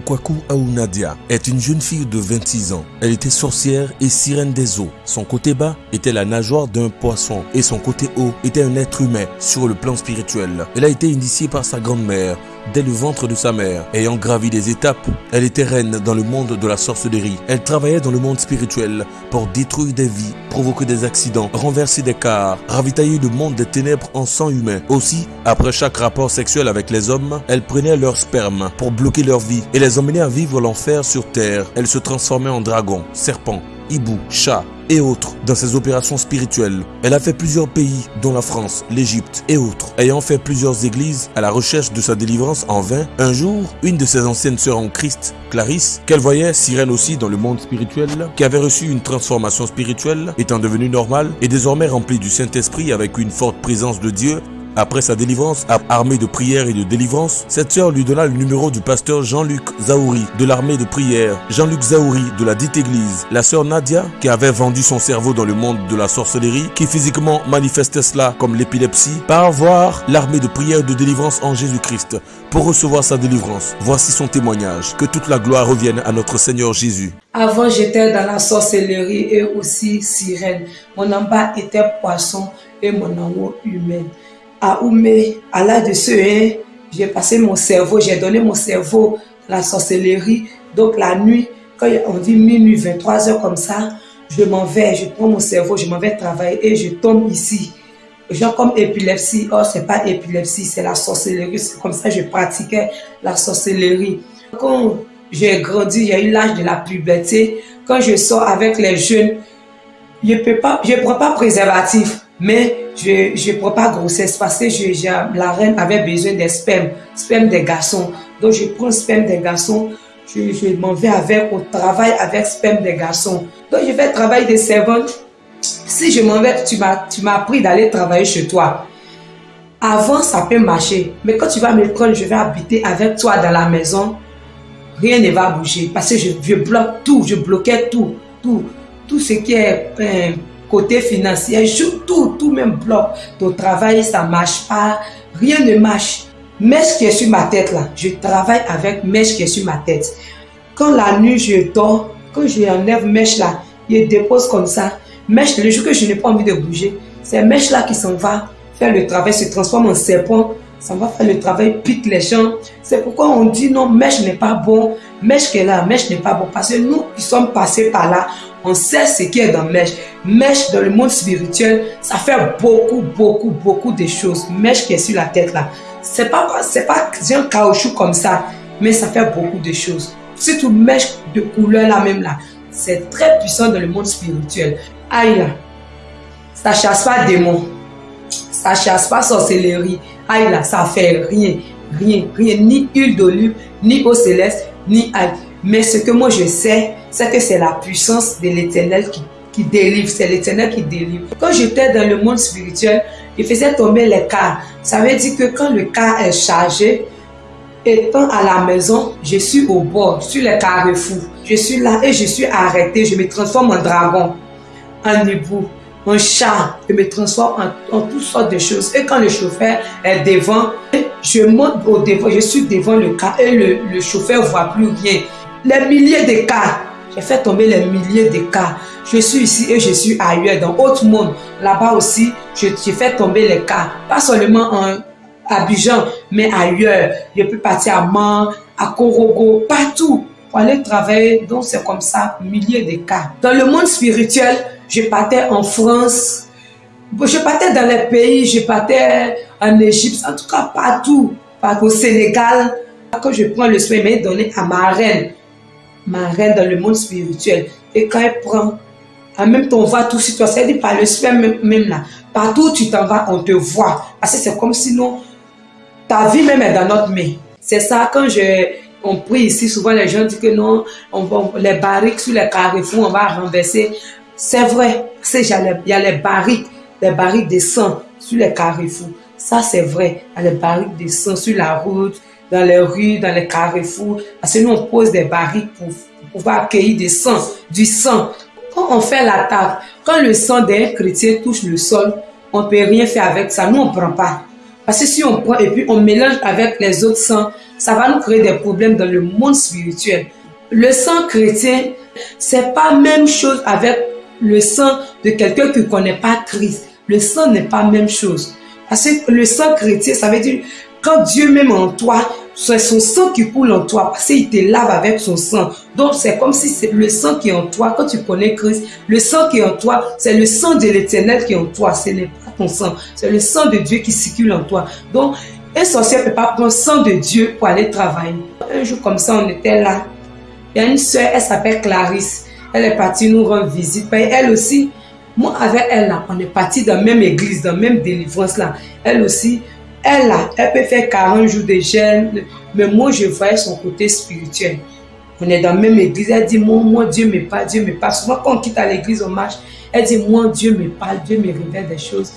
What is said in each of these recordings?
Kwaku Aounadia est une jeune fille de 26 ans. Elle était sorcière et sirène des eaux. Son côté bas était la nageoire d'un poisson et son côté haut était un être humain sur le plan spirituel. Elle a été initiée par sa grand-mère dès le ventre de sa mère. Ayant gravi des étapes, elle était reine dans le monde de la sorcellerie. Elle travaillait dans le monde spirituel pour détruire des vies, provoquer des accidents, renverser des cars, ravitailler le monde des ténèbres en sang humain. Aussi, après chaque rapport sexuel avec les hommes, elle prenait leur sperme pour bloquer leur vie et les emmenait à vivre l'enfer sur terre. Elle se transformait en dragon, serpent, hibou, chat, et autres dans ses opérations spirituelles. Elle a fait plusieurs pays, dont la France, l'Égypte et autres. Ayant fait plusieurs églises à la recherche de sa délivrance en vain, un jour, une de ses anciennes sœurs en Christ, Clarisse, qu'elle voyait sirène aussi dans le monde spirituel, qui avait reçu une transformation spirituelle, étant devenue normale et désormais remplie du Saint-Esprit avec une forte présence de Dieu, après sa délivrance, armée de prière et de délivrance, cette sœur lui donna le numéro du pasteur Jean-Luc Zaouri de l'armée de prière. Jean-Luc Zaouri de la dite église. La sœur Nadia, qui avait vendu son cerveau dans le monde de la sorcellerie, qui physiquement manifestait cela comme l'épilepsie, part voir l'armée de prière de délivrance en Jésus-Christ pour recevoir sa délivrance. Voici son témoignage. Que toute la gloire revienne à notre Seigneur Jésus. Avant, j'étais dans la sorcellerie et aussi sirène. Mon en était poisson et mon en humaine à Oumé, à l'âge de ce hein, j'ai passé mon cerveau, j'ai donné mon cerveau à la sorcellerie. Donc la nuit, quand on dit minuit, 23 heures comme ça, je m'en vais, je prends mon cerveau, je m'en vais travailler et je tombe ici. Genre comme épilepsie, oh c'est pas épilepsie, c'est la sorcellerie. C'est comme ça que je pratiquais la sorcellerie. Quand j'ai grandi, a eu l'âge de la puberté. Quand je sors avec les jeunes, je je prends pas préservatif, mais je ne prends pas grossesse parce que je, la reine avait besoin des spermes, sperme des garçons. Donc je prends sperme des garçons, je, je m'en vais avec, au travail avec sperme des garçons. Donc je fais travail de servante. Si je m'en vais, tu m'as appris d'aller travailler chez toi. Avant, ça peut marcher. Mais quand tu vas me prendre, je vais habiter avec toi dans la maison, rien ne va bouger. Parce que je, je bloque tout, je bloquais tout, tout, tout ce qui est... Euh, côté financier, tout, tout même bloc. Ton travail, ça marche pas, rien ne marche. Mèche qui est sur ma tête là, je travaille avec mèche qui est sur ma tête. Quand la nuit je dors, quand je enlève mèche là, je dépose comme ça. Mèche, le jour que je n'ai pas envie de bouger, c'est mèche là qui s'en va faire le travail, se transforme en serpent, ça va faire le travail, pique les gens. C'est pourquoi on dit non, mèche n'est pas bon, mèche qui est là, mèche n'est pas bon. Parce que nous qui sommes passés par là, on sait ce qui est dans mèche. Mèche dans le monde spirituel, ça fait beaucoup, beaucoup, beaucoup de choses. Mèche qui est sur la tête là. C'est pas, c'est pas un caoutchouc comme ça, mais ça fait beaucoup de choses. Surtout mèche de couleur là même là. C'est très puissant dans le monde spirituel. Aïe là, ça chasse pas démon. Ça chasse pas sorcellerie. Aïe là, ça fait rien, rien, rien. Ni huile d'olive, ni eau céleste, ni aïe. Mais ce que moi je sais, c'est que c'est la puissance de l'éternel qui, qui délivre. C'est l'éternel qui délivre. Quand j'étais dans le monde spirituel, il faisait tomber les cas. Ça veut dire que quand le cas est chargé, étant à la maison, je suis au bord, sur les carrefours. Je suis là et je suis arrêté. Je me transforme en dragon, en hibou, en chat. Je me transforme en, en, toutes sortes de choses. Et quand le chauffeur est devant, je monte au devant, je suis devant le cas et le, le chauffeur ne voit plus rien. Les milliers de cas j'ai fait tomber les milliers de cas. Je suis ici et je suis ailleurs, dans autre monde. Là-bas aussi, j'ai fait tomber les cas. Pas seulement en Abidjan, mais ailleurs. Je peux partir à Man, à Korogo, partout pour aller travailler. Donc, c'est comme ça, milliers de cas. Dans le monde spirituel, je partais en France. Je partais dans les pays, je partais en Égypte, en tout cas partout. Au Sénégal, quand je prends le soin, il m'a donné à ma reine ma reine dans le monde spirituel. Et quand elle prend, en même temps, on voit tout sur toi. C'est-à-dire par le sperme même, là. Partout où tu t'en vas, on te voit. Parce que c'est comme si nous, ta vie même est dans notre main. C'est ça, quand je, on prie ici, souvent les gens disent que non, on les barriques sur les carrefours, on va renverser. C'est vrai, il y a les barriques, les barriques de sang sur les carrefours. Ça, c'est vrai. Il y a les barriques de sang sur la route, dans les rues, dans les carrefours. Parce que nous, on pose des barriques pour, pouvoir accueillir des sang, du sang. Quand on fait la table, quand le sang d'un chrétien touche le sol, on ne peut rien faire avec ça. Nous, on ne prend pas. Parce que si on prend et puis on mélange avec les autres sangs, ça va nous créer des problèmes dans le monde spirituel. Le sang chrétien, c'est pas même chose avec le sang de quelqu'un qui ne connaît pas Christ. Le sang n'est pas même chose. Parce que le sang chrétien, ça veut dire quand Dieu même en toi, c'est son sang qui coule en toi parce qu'il te lave avec son sang. Donc c'est comme si c'est le sang qui est en toi. Quand tu connais Christ, le sang qui est en toi, c'est le sang de l'éternel qui est en toi. Ce n'est pas ton sang. C'est le sang de Dieu qui circule en toi. Donc, un sorcier ne peut pas prendre sang de Dieu pour aller travailler. Un jour comme ça, on était là. Il y a une soeur, elle s'appelle Clarisse. Elle est partie nous rendre visite. Elle aussi, moi avec elle là, on est parti dans la même église, dans la même délivrance là. Elle aussi, elle là, elle peut faire 40 jours de jeûne, mais moi je voyais son côté spirituel. On est dans la même église, elle dit, moi, moi Dieu me parle, Dieu me parle. Souvent quand on quitte l'église, on marche, elle dit, moi Dieu me parle, Dieu me révèle des choses.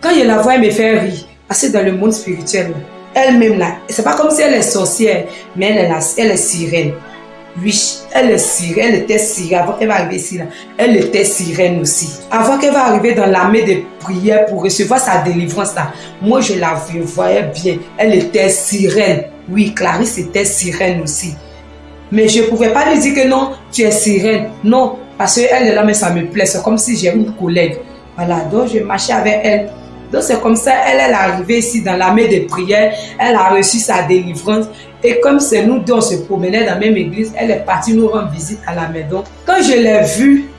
Quand je la vois, elle me fait rire, parce que dans le monde spirituel, elle-même là, c'est pas comme si elle est sorcière, mais elle est, elle est sirène. Oui, elle est sirène, elle était sirène avant qu'elle va arriver ici. Elle était sirène aussi. Avant qu'elle va arriver dans l'armée de prière pour recevoir sa délivrance là, moi je la voyais bien. Elle était sirène. Oui, Clarisse était sirène aussi. Mais je ne pouvais pas lui dire que non, tu es sirène. Non, parce qu'elle est là, mais ça me plaît. C'est comme si j'ai une collègue. Voilà, donc je marchais avec elle. Donc c'est comme ça, elle, elle est arrivée ici dans l'armée de prière, elle a reçu sa délivrance. Et comme c'est nous deux, on se promenait dans la même église, elle est partie nous rendre visite à la maison. Quand je l'ai vue,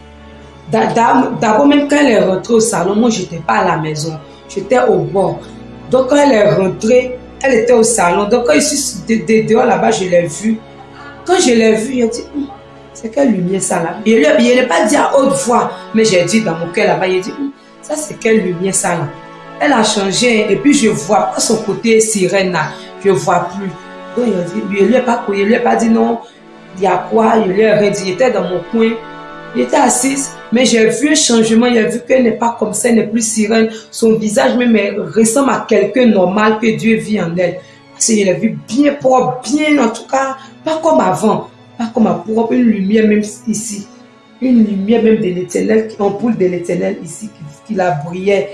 d'abord même quand elle est rentrée au salon, moi je n'étais pas à la maison, j'étais au bord. Donc quand elle est rentrée, elle était au salon. Donc quand je suis dehors là-bas, je l'ai vue. Quand je l'ai vue, elle dit, hum, c'est quelle lumière ça là? Je ne l'ai pas dit à haute voix, mais j'ai dit dans mon cœur là-bas, il dit, hum, ça c'est quelle lumière ça là? Elle a changé et puis je vois pas son côté sirène là. Je vois plus. Donc il a dit, je lui ai pas il lui ai pas dit non. Il y a quoi? Il lui a dit, il était dans mon coin. Il était assise, mais j'ai vu un changement. Il a vu qu'elle n'est pas comme ça, elle n'est plus sirène. Son visage même ressemble à quelqu'un normal que Dieu vit en elle. Parce qu'il a vu bien propre, bien en tout cas, pas comme avant. Pas comme à propre, une lumière même ici. Une lumière même de l'éternel, une ampoule de l'éternel ici qui, qui la brillait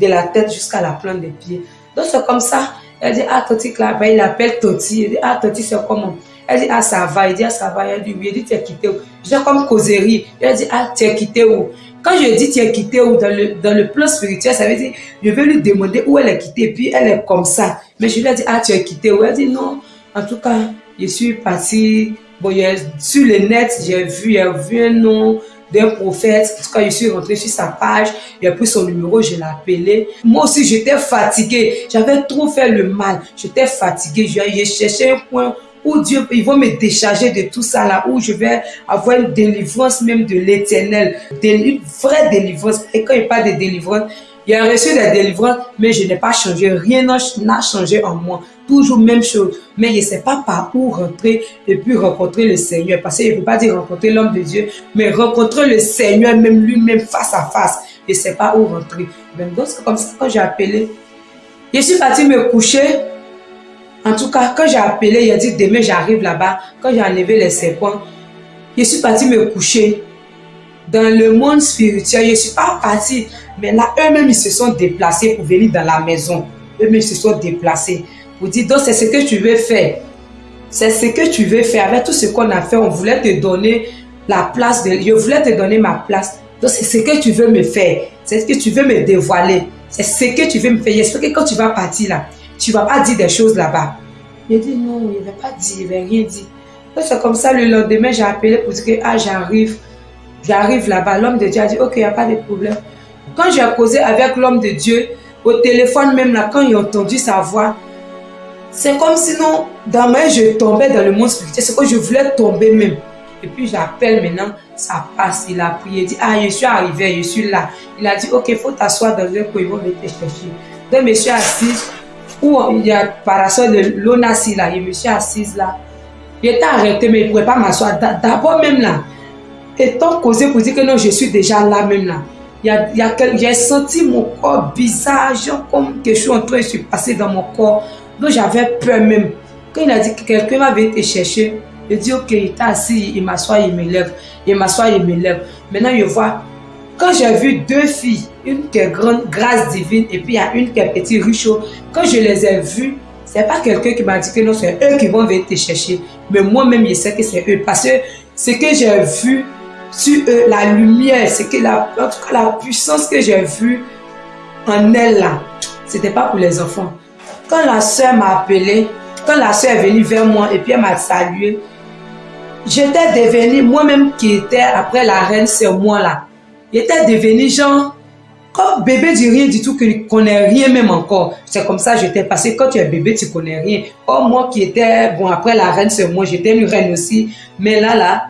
de la tête jusqu'à la plante des pieds. Donc c'est comme ça. Elle dit, ah, Toti, là, il appelle Toti. Elle dit, ah, Toti, c'est comment? Elle dit, ah, ça va. Il dit, ah, ça va. Elle dit, oui. Elle dit, tu es quitté où? J'ai comme causerie. Elle dit, ah, tu es quitté où? Quand je dis tu es quitté où? Dans le, dans le plan spirituel, ça veut dire, je vais lui demander où elle est quittée. Puis elle est comme ça. Mais je lui ai dit, ah, tu es quitté où? Elle dit, non. En tout cas, je suis partie. Bon, sur le net, j'ai vu, j'ai vu un nom d'un prophète. Quand je suis rentrée sur sa page, a pris son numéro, je l'ai appelé. Moi aussi, j'étais fatiguée. J'avais trop fait le mal. J'étais fatiguée. J'ai cherché un point où Dieu, il va me décharger de tout ça là, où je vais avoir une délivrance même de l'éternel, une vraie délivrance. Et quand il parle de délivrance, il a reçu des délivrances, mais je n'ai pas changé. Rien n'a changé en moi. Toujours même chose. Mais je ne sais pas par où rentrer et puis rencontrer le Seigneur. Parce qu'il ne peut pas dire rencontrer l'homme de Dieu, mais rencontrer le Seigneur même lui-même face à face. Je ne sais pas où rentrer. Donc, c'est comme ça quand j'ai appelé. Je suis partie me coucher. En tout cas, quand j'ai appelé, il a dit demain j'arrive là-bas. Quand j'ai enlevé les serpents, je suis partie me coucher. Dans le monde spirituel, je ne suis pas partie mais là, eux-mêmes, ils se sont déplacés pour venir dans la maison. Eux-mêmes, ils se sont déplacés pour dire, donc c'est ce que tu veux faire. C'est ce que tu veux faire. Avec tout ce qu'on a fait, on voulait te donner la place. De, je voulais te donner ma place. Donc c'est ce que tu veux me faire. C'est ce que tu veux me dévoiler. C'est ce que tu veux me faire. J'espère que quand tu vas partir là, tu vas pas dire des choses là-bas. Il dit non, il va pas dire, il va rien dire. C'est comme ça, le lendemain, j'ai appelé pour dire que ah, j'arrive. J'arrive là-bas. L'homme de Dieu a dit, ok, il n'y a pas de problème. Quand j'ai causé avec l'homme de Dieu, au téléphone même là, quand a entendu sa voix, c'est comme si non, dans ma je tombais dans le monde spirituel. C'est que je voulais tomber même. Et puis j'appelle maintenant, ça passe. Il a prié, il dit, ah, je suis arrivé, je suis là. Il a dit, ok, il faut t'asseoir dans un coin, ils vont te chercher. Donc je suis assise, où il y a parasol de l'ONASI là, je me suis assise là. Il était arrêté, mais il ne pouvait pas m'asseoir. D'abord même là, étant causé pour dire que non, je suis déjà là même là j'ai senti mon corps bizarre, comme quelque chose en train de se passer dans mon corps. Donc j'avais peur même. Quand il a dit que quelqu'un va venir te chercher, il dit ok, il est assis, il m'assoit, il me lève. Il m'assoit, il me lève. Maintenant, je vois, quand j'ai vu deux filles, une qui est grande, grâce divine, et puis il y a une qui est petit, riche, quand je les ai vues, C'est pas quelqu'un qui m'a dit que non, c'est eux qui vont venir te chercher. Mais moi-même, je sais que c'est eux. Parce que ce que j'ai vu sur eux, la lumière, c'est que la, en tout cas, la puissance que j'ai vue en elle là, c'était pas pour les enfants. Quand la soeur m'a appelé, quand la soeur est venue vers moi et puis elle m'a salué, j'étais devenue, moi-même qui était après la reine, c'est moi là. J'étais devenue genre, comme bébé dit rien du tout, que ne connais rien même encore. C'est comme ça que j'étais passé. Quand tu es bébé, tu connais rien. Oh, moi qui étais, bon, après la reine, c'est moi, j'étais une reine aussi. Mais là, là,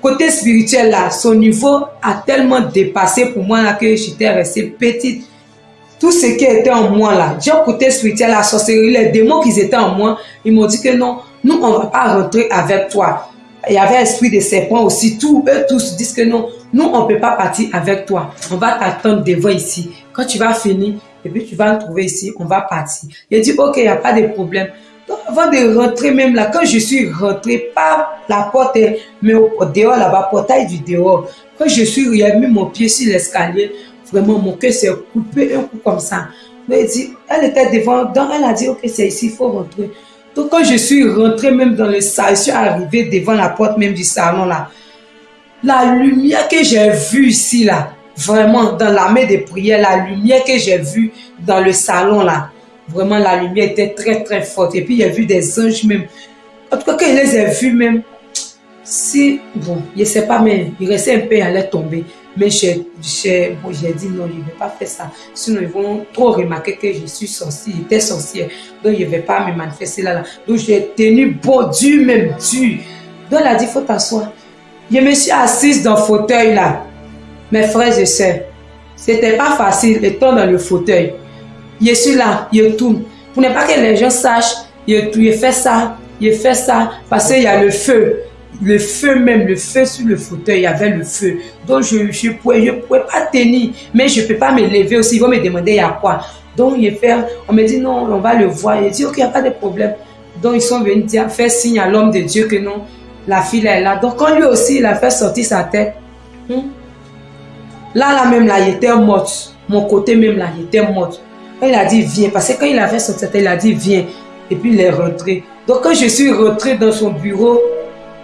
côté spirituel là, son niveau a tellement dépassé pour moi là que j'étais restée petite. Tout ce qui était en moi là, j'ai côté spirituel, la sorcellerie, les démons qui étaient en moi, ils m'ont dit que non, nous on va pas rentrer avec toi. Il y avait l'esprit de serpent aussi, tous eux tous disent que non, nous on peut pas partir avec toi. On va t'attendre devant ici. Quand tu vas finir, et puis tu vas nous trouver ici, on va partir. Il dit ok, il n'y a pas de problème avant de rentrer même là, quand je suis rentré par la porte, mais au, dehors là-bas, portail du dehors, quand je suis, j'ai mis mon pied sur l'escalier, vraiment mon cœur s'est coupé un coup comme ça. Mais elle, était devant, donc elle a dit, ok, c'est ici, il faut rentrer. Donc quand je suis rentré même dans le salon, je suis arrivé devant la porte même du salon là, la lumière que j'ai vue ici là, vraiment dans la main de prière, la lumière que j'ai vue dans le salon là, Vraiment, la lumière était très, très forte. Et puis, a vu des anges même. En tout cas, quand il les a vus même, si, bon, je ne sais pas, mais il restait un peu, il allait tomber. Mais j'ai bon, dit non, je ne vais pas faire ça. Sinon, ils vont trop remarquer que je suis sorcière, j'étais sorcière. Donc, je ne vais pas me manifester là. là. Donc, j'ai tenu bon, dur même, dur. Donc, elle a dit, il faut t'asseoir. Je me suis assise dans le fauteuil là. Mes frères et sœurs, c'était pas facile étant dans le fauteuil je suis là, je tourne. Pour ne pas que les gens sachent, je, je fais ça, je fais ça, parce qu'il y a le feu. Le feu même, le feu sur le fauteuil, il y avait le feu. Donc je ne je pouvais, je pouvais pas tenir, mais je ne peux pas me lever aussi. Ils vont me demander il y a quoi? Donc je fais, on me dit non, on va le voir. Il dit ok, il n'y a pas de problème. Donc ils sont venus faire signe à l'homme de Dieu que non, la fille est là. Donc quand lui aussi, il a fait sortir sa tête, hmm, là, là même, là, il était mort. Mon côté même, là, il était mort il a dit viens, parce que quand il avait son tête, il a dit viens. Et puis il est rentré. Donc quand je suis rentré dans son bureau,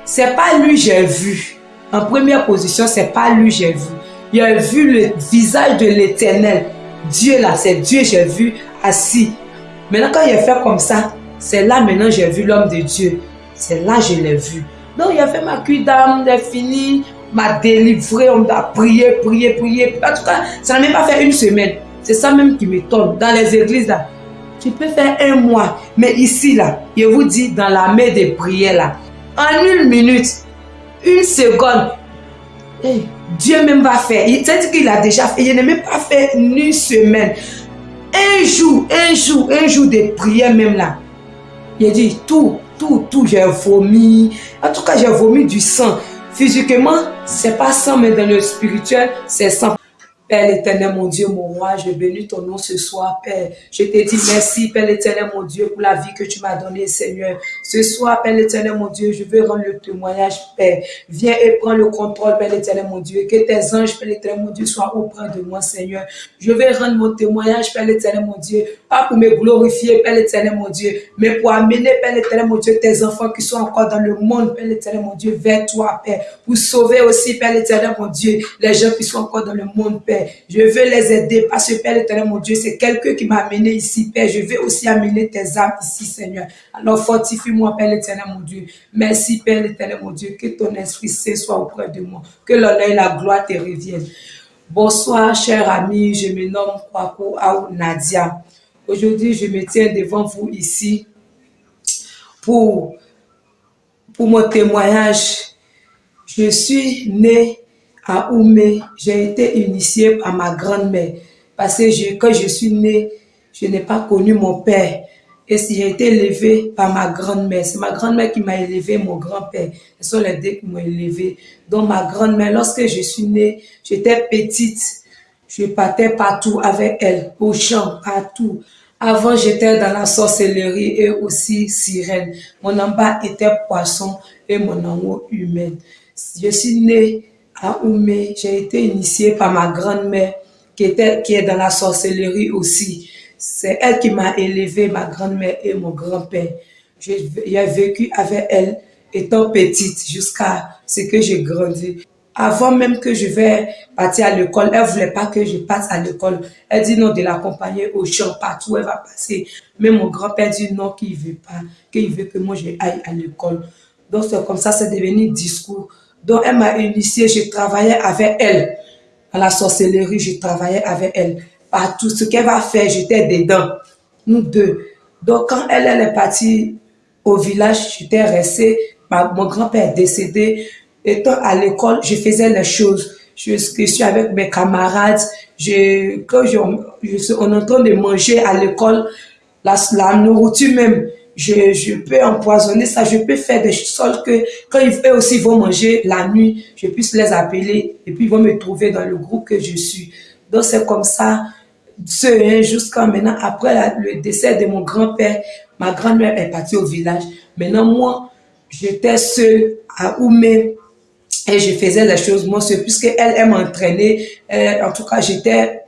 c'est pas lui j'ai vu. En première position, c'est pas lui j'ai vu. Il a vu le visage de l'éternel. Dieu là, c'est Dieu j'ai vu assis. Maintenant quand il a fait comme ça, c'est là maintenant j'ai vu l'homme de Dieu. C'est là je l'ai vu. Donc il a fait ma cuite d'âme, a fini, m'a délivré, on a prié, prié, prié. En tout cas, ça n'a même pas fait une semaine. C'est ça même qui m'étonne. Dans les églises, là, tu peux faire un mois. Mais ici, là, je vous dis, dans la main des prières, là, en une minute, une seconde, eh, Dieu même va faire. C'est-à-dire qu'il a déjà fait. Il n'a même pas fait une semaine. Un jour, un jour, un jour de prière même là. Il a dit tout, tout, tout, j'ai vomi. En tout cas, j'ai vomi du sang. Physiquement, c'est pas sang, mais dans le spirituel, c'est sang. Père éternel, mon Dieu, mon roi, je bénis ton nom ce soir, Père. Je te dis merci, Père éternel, mon Dieu, pour la vie que tu m'as donnée, Seigneur. Ce soir, Père éternel, mon Dieu, je veux rendre le témoignage, Père. Viens et prends le contrôle, Père éternel, mon Dieu. Que tes anges, Père éternel, mon Dieu, soient auprès de moi, Seigneur. Je vais rendre mon témoignage, Père éternel, mon Dieu. Pas pour me glorifier, Père éternel, mon Dieu, mais pour amener, Père éternel, mon Dieu, tes enfants qui sont encore dans le monde, Père éternel, mon Dieu, vers toi, Père. Pour sauver aussi, Père éternel, mon Dieu, les gens qui sont encore dans le monde, Père. Je veux les aider parce que Père l'éternel, mon Dieu, c'est quelqu'un qui m'a amené ici, Père. Je veux aussi amener tes âmes ici, Seigneur. Alors fortifie-moi, Père l'éternel, mon Dieu. Merci, Père l'éternel, mon Dieu. Que ton esprit saint soit auprès de moi. Que l'honneur et la gloire te reviennent. Bonsoir, chers amis. Je me nomme Kwaku Aou Nadia. Aujourd'hui, je me tiens devant vous ici pour, pour mon témoignage. Je suis née à Oumé, j'ai été initiée par ma grand-mère. Parce que quand je suis née, je n'ai pas connu mon père. Et j'ai été élevée par ma grand-mère. C'est ma grand-mère qui m'a élevée, mon grand-père. Ce sont les deux qui m'ont élevée. Donc ma grand-mère, lorsque je suis née, j'étais petite. Je partais partout avec elle, au champ, partout. Avant, j'étais dans la sorcellerie et aussi sirène. Mon amba était poisson et mon amour humain. Je suis née à Oumé, j'ai été initiée par ma grand-mère qui, qui est dans la sorcellerie aussi. C'est elle qui m'a élevé, ma grand-mère et mon grand-père. J'ai vécu avec elle étant petite jusqu'à ce que j'ai grandi. Avant même que je vais partir à l'école, elle voulait pas que je passe à l'école. Elle dit non de l'accompagner au champ, partout où elle va passer. Mais mon grand-père dit non, qu'il veut pas, qu'il veut que moi je aille à l'école. Donc c'est comme ça, c'est devenu discours. Donc elle m'a initié, je travaillais avec elle. À la sorcellerie, je travaillais avec elle. Partout, ce qu'elle va faire, j'étais dedans. Nous deux. Donc quand elle, est partie au village, j'étais restée. mon grand-père est décédé étant à l'école, je faisais les choses. Je, suis avec mes camarades. Je, quand je, je, on est en train de manger à l'école, la, la nourriture même, je, je peux empoisonner ça, je peux faire des choses que quand ils aussi vont manger la nuit, je puisse les appeler et puis ils vont me trouver dans le groupe que je suis. Donc c'est comme ça, ce jusqu'à maintenant, après le décès de mon grand-père, ma grand-mère est partie au village. Maintenant, moi, j'étais seule à Oumé, et je faisais les choses moi seule, puisque elle, elle m'entraînait. En tout cas, j'étais,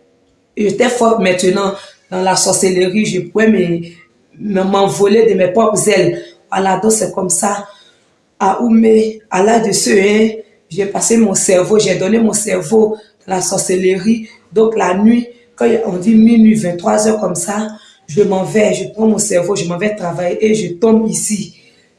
forte maintenant dans la sorcellerie. Je pouvais m'envoler de mes propres ailes. Voilà, donc c'est comme ça. À Oumé, à l'âge de ce hein, j'ai passé mon cerveau, j'ai donné mon cerveau dans la sorcellerie. Donc la nuit, quand on dit minuit, 23 heures comme ça, je m'en vais, je prends mon cerveau, je m'en vais travailler et je tombe ici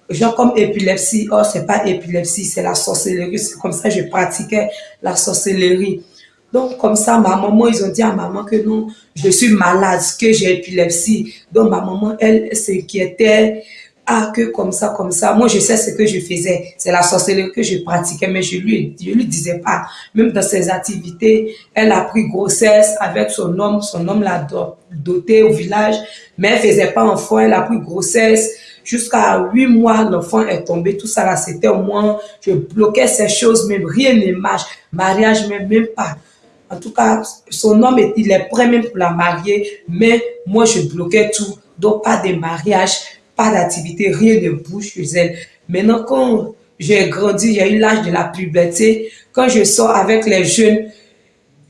genre comme épilepsie, oh, c'est pas épilepsie, c'est la sorcellerie. C'est comme ça que je pratiquais la sorcellerie. Donc, comme ça, ma maman, ils ont dit à maman que non, je suis malade, que j'ai épilepsie. Donc, ma maman, elle s'inquiétait. Ah, que comme ça, comme ça. Moi, je sais ce que je faisais. C'est la sorcellerie que je pratiquais, mais je lui, je lui disais pas. Même dans ses activités, elle a pris grossesse avec son homme. Son homme l'a doté au village, mais elle faisait pas enfant. Elle a pris grossesse Jusqu'à huit mois, l'enfant est tombé. Tout ça là, c'était au moins, je bloquais ces choses, même rien ne marche. Mariage, même, même pas. En tout cas, son homme, il est prêt même pour la marier, mais moi, je bloquais tout. Donc, pas de mariage, pas d'activité, rien ne bouge chez elle. Maintenant, quand j'ai grandi, a eu l'âge de la puberté, quand je sors avec les jeunes,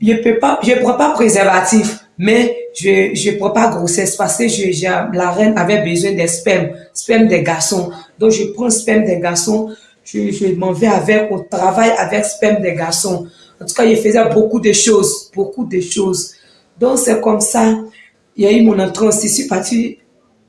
je peux pas, je prends pas préservatif, mais je ne prends pas grossesse parce que je, la reine avait besoin des spermes, sperme des garçons. Donc, je prends sperme des garçons, je, je m'en vais avec, au travail avec sperme des garçons. En tout cas, il faisait beaucoup de choses, beaucoup de choses. Donc, c'est comme ça, il y a eu mon aussi. Je suis partie,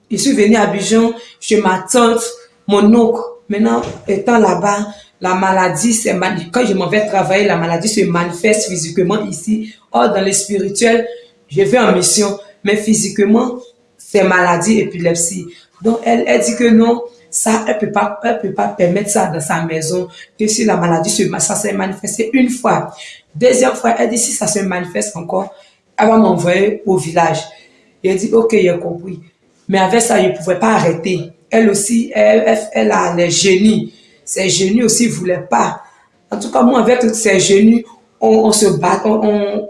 je suis venue à Bijon chez ma tante, mon oncle. Maintenant, étant là-bas, la maladie, c'est quand je m'en vais travailler, la maladie se manifeste physiquement ici. Or, dans le spirituel, je vais en mission, mais physiquement, c'est maladie, épilepsie. Donc, elle, elle dit que non, ça, elle peut pas, elle peut pas permettre ça dans sa maison, que si la maladie se, ça s'est manifesté une fois. Deuxième fois, elle dit si ça se manifeste encore, elle va m'envoyer au village. Et elle dit, ok, j'ai compris. Mais avec ça, je ne pouvais pas arrêter. Elle aussi, elle, elle, a les génies. Ses génies aussi ne voulaient pas. En tout cas, moi, avec ses génies, on, on se bat, on,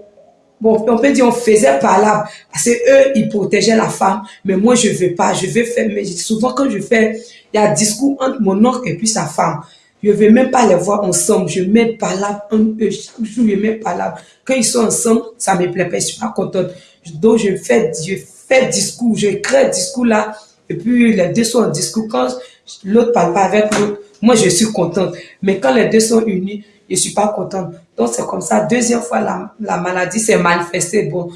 Bon, on peut dire on faisait là parce que eux, ils protégeaient la femme, mais moi, je veux pas, je veux faire, mais souvent quand je fais, il y a discours entre mon oncle et puis sa femme. Je veux même pas les voir ensemble, je mets là un eux, chaque jour, je mets là Quand ils sont ensemble, ça me plaît pas, je suis pas contente. Donc, je fais, je fais discours, je crée discours là, et puis les deux sont en discours. Quand l'autre parle pas avec l'autre, moi, je suis contente. Mais quand les deux sont unis, je suis pas contente. Donc, c'est comme ça. Deuxième fois, la, la maladie s'est manifestée. Bon,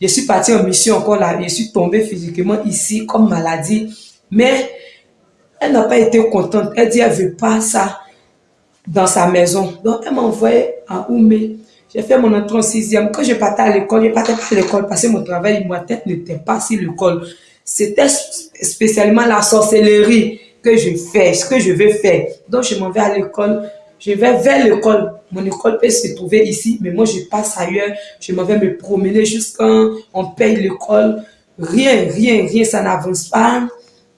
je suis partie en mission encore là. Je suis tombée physiquement ici comme maladie. Mais elle n'a pas été contente. Elle dit, elle veut pas ça dans sa maison. Donc, elle m'a envoyé à Oumé. J'ai fait mon entrée en sixième. Quand je partais à l'école, je partais pas à l'école parce que mon travail, ma tête n'était pas sur l'école. C'était spécialement la sorcellerie que je fais, ce que je veux faire. Donc, je m'en vais à l'école je vais vers l'école. Mon école peut se trouver ici, mais moi, je passe ailleurs. Je m'en vais me promener jusqu'à on paye l'école. Rien, rien, rien, ça n'avance pas.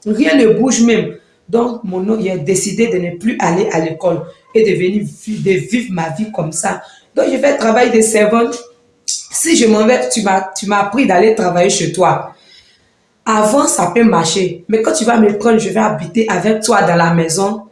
Rien ne bouge même. Donc, mon il a décidé de ne plus aller à l'école et de venir de vivre ma vie comme ça. Donc, je vais travailler de servante. Si je m'en vais, tu m'as appris d'aller travailler chez toi. Avant, ça peut marcher. Mais quand tu vas me prendre, je vais habiter avec toi dans la maison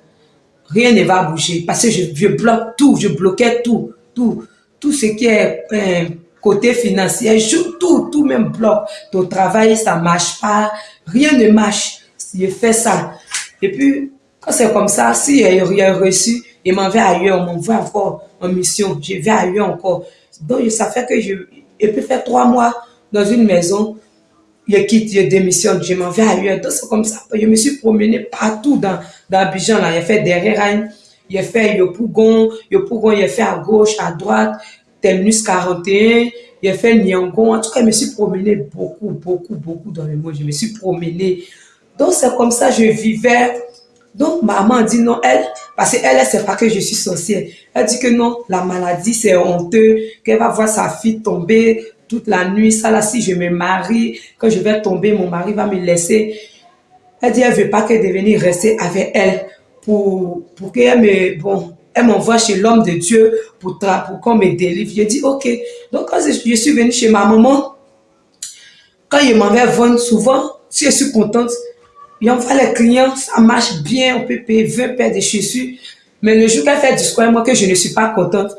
rien ne va bouger parce que je, bloque tout, je bloquais tout, tout, tout ce qui est euh, côté financier, tout, tout même bloc. Ton travail, ça marche pas, rien ne marche. Je fais ça. Et puis, quand c'est comme ça, si y a reçu, il m'en va ailleurs, on m'envoie encore en mission, je vais ailleurs encore. Donc, ça fait que je, je peux faire trois mois dans une maison, je quitte, je démissionne, je m'en vais ailleurs. Donc, c'est comme ça. Je me suis promené partout dans, dans Abidjan, là. J'ai fait derrière j'ai fait Yopougon, Yopougon, j'ai fait à gauche, à droite, Terminus 41, j'ai fait Nyangon. En tout cas, je me suis promené beaucoup, beaucoup, beaucoup dans le monde. Je me suis promené. Donc, c'est comme ça, je vivais. Donc, maman dit non, elle, parce qu'elle, elle sait pas que je suis sorcière. Elle dit que non, la maladie, c'est honteux, qu'elle va voir sa fille tomber toute la nuit. Ça, là, si je me marie, quand je vais tomber, mon mari va me laisser. Elle dit, elle veut pas qu'elle devienne rester avec elle pour, pour qu'elle me, bon, elle m'envoie chez l'homme de Dieu pour, pour qu'on me délivre. Je dis, ok. Donc, quand je, suis venue chez ma maman, quand il m'envoie vendre souvent, si je suis contente, il envoie les clients, ça marche bien, on peut payer 20 paires de chaussures. Mais le jour qu'elle fait du square, moi que je ne suis pas contente,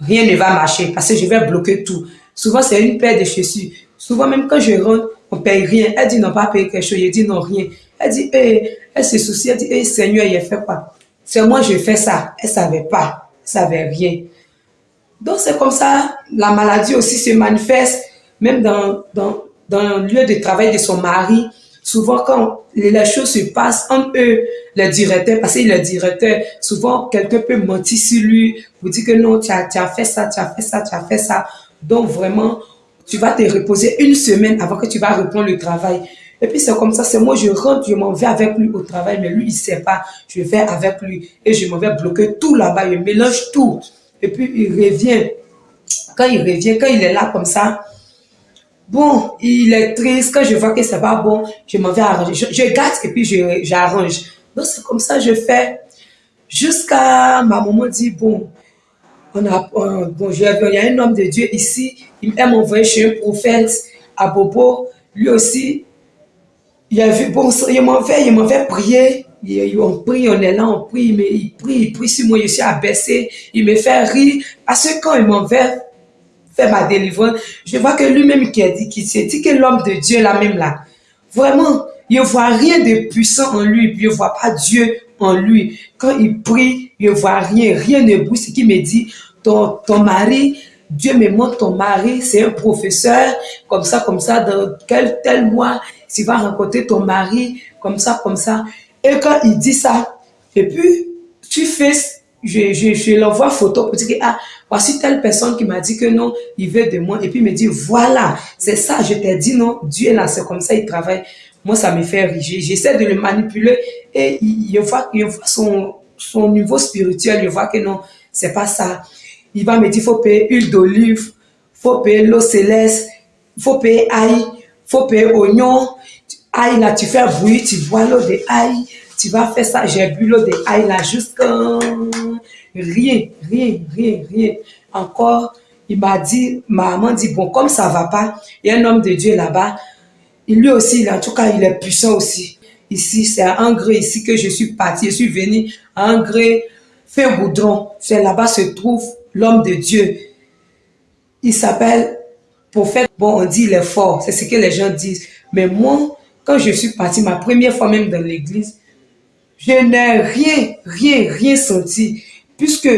rien ne va marcher parce que je vais bloquer tout. Souvent, c'est une paire de chaussures. Souvent, même quand je rentre, on paye rien. Elle dit non, pas payer quelque chose. Je dis non, rien. Elle dit, eh, elle se soucie, elle dit, eh, Seigneur, il fait quoi? C'est moi, je fais ça. Elle savait pas. Elle savait rien. Donc, c'est comme ça, la maladie aussi se manifeste, même dans, dans, dans le lieu de travail de son mari. Souvent, quand les choses se passent entre eux, le directeur, parce qu'il est le directeur, souvent, quelqu'un peut mentir sur lui, vous dire que non, tu as, tu as fait ça, tu as fait ça, tu as fait ça. Donc, vraiment, tu vas te reposer une semaine avant que tu vas reprendre le travail. Et puis c'est comme ça, c'est moi, je rentre, je m'en vais avec lui au travail, mais lui, il sait pas. Je vais avec lui et je m'en vais bloquer tout là-bas, je mélange tout. Et puis il revient. Quand il revient, quand il est là comme ça, bon, il est triste. Quand je vois que c'est pas bon, je m'en vais arranger. Je, gâte et puis j'arrange. Donc c'est comme ça, je fais. Jusqu'à ma maman dit, bon, on a, bon, il y a un homme de Dieu ici, il m'a envoyé chez un prophète à Bobo. Lui aussi, il a vu, bon, il m'a fait, il prier. On prie, on est là, on prie, mais il prie, il prie sur moi, je suis abaissé. Il me fait rire. Parce que quand il m'a fait faire ma délivrance, je vois que lui-même qui a dit, qui s'est dit que l'homme de Dieu là même là, vraiment, il ne voit rien de puissant en lui, il ne voit pas Dieu en lui. Quand il prie, il ne voit rien, rien ne bouge. Ce qui me dit, ton, ton mari, Dieu me montre ton mari, c'est un professeur, comme ça, comme ça, dans quel tel mois, tu vas rencontrer ton mari, comme ça, comme ça. Et quand il dit ça, et puis, tu fais, je, je, je l'envoie photo pour dire que, ah, voici telle personne qui m'a dit que non, il veut de moi. Et puis, me dit, voilà, c'est ça, je t'ai dit non, Dieu là, c'est comme ça, il travaille. Moi, ça me fait rire. J'essaie de le manipuler et il, voit, son, son niveau spirituel, il voit que non, c'est pas ça. Il va me dire, faut payer huile d'olive, faut payer l'eau céleste, faut payer ail, faut payer oignon, ail là, tu fais bouillir, tu bois l'eau de ail, tu vas faire ça, j'ai bu l'eau de ail là jusqu'à rien, rien, rien, rien. Encore, il m'a dit, ma maman dit, bon, comme ça va pas, il y a un homme de Dieu là-bas, lui aussi, en tout cas, il est puissant aussi. Ici, c'est à Angré, ici que je suis parti, je suis venu à Angré, fait Goudron. C'est là-bas se trouve l'homme de Dieu. Il s'appelle prophète. Bon, on dit il est fort, c'est ce que les gens disent. Mais moi, quand je suis parti, ma première fois même dans l'église, je n'ai rien, rien, rien senti. Puisque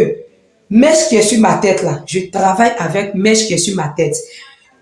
mèche qui est sur ma tête là, je travaille avec mèche qui est sur ma tête.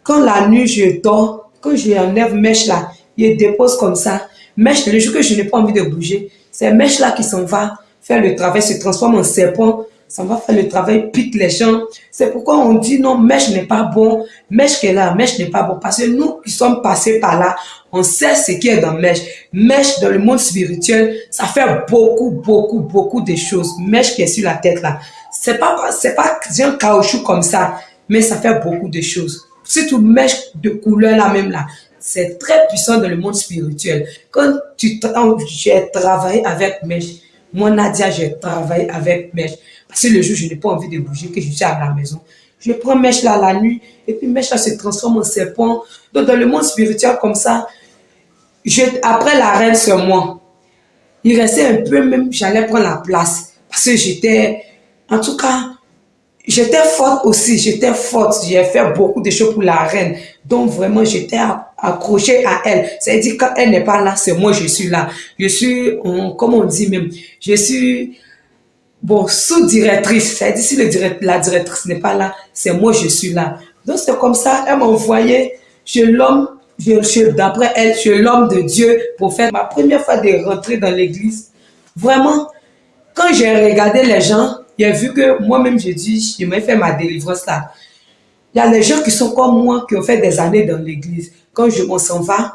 Quand la nuit je dors, quand je enlève mèche là, je dépose comme ça. Mèche, le jour que je n'ai pas envie de bouger, c'est mèche là qui s'en va faire le travail, se transforme en serpent ça va faire le travail, pique les gens. C'est pourquoi on dit non, mèche n'est pas bon, mèche qui est là, mèche n'est pas bon. Parce que nous qui sommes passés par là, on sait ce qui est dans mèche. Mèche dans le monde spirituel, ça fait beaucoup, beaucoup, beaucoup de choses. Mèche qui est sur la tête là. C'est pas, pas un caoutchouc comme ça, mais ça fait beaucoup de choses. Surtout mèche de couleur là même là. C'est très puissant dans le monde spirituel. Quand tu, j'ai travaillé avec mèche, moi Nadia, j'ai travaillé avec mèche. Si le jour, je n'ai pas envie de bouger, que je suis à la maison, je prends mèche là la nuit, et puis mèche là se transforme en serpent. Donc, dans le monde spirituel comme ça, je, après la reine sur moi, il restait un peu même, j'allais prendre la place. Parce que j'étais, en tout cas, j'étais forte aussi, j'étais forte. J'ai fait beaucoup de choses pour la reine. Donc vraiment, j'étais accrochée à elle. C'est-à-dire, quand elle n'est pas là, c'est moi, je suis là. Je suis, comme on dit même, je suis, bon, sous-directrice. C'est-à-dire, si le la directrice n'est pas là, c'est moi, je suis là. Donc c'est comme ça, elle m'a envoyé chez l'homme, d'après elle, chez l'homme de Dieu pour faire ma première fois de rentrer dans l'église. Vraiment, quand j'ai regardé les gens, j'ai vu que moi-même, j'ai dit, je vais faire ma délivrance là. Il y a les gens qui sont comme moi, qui ont fait des années dans l'église. Quand je m'en s'en va,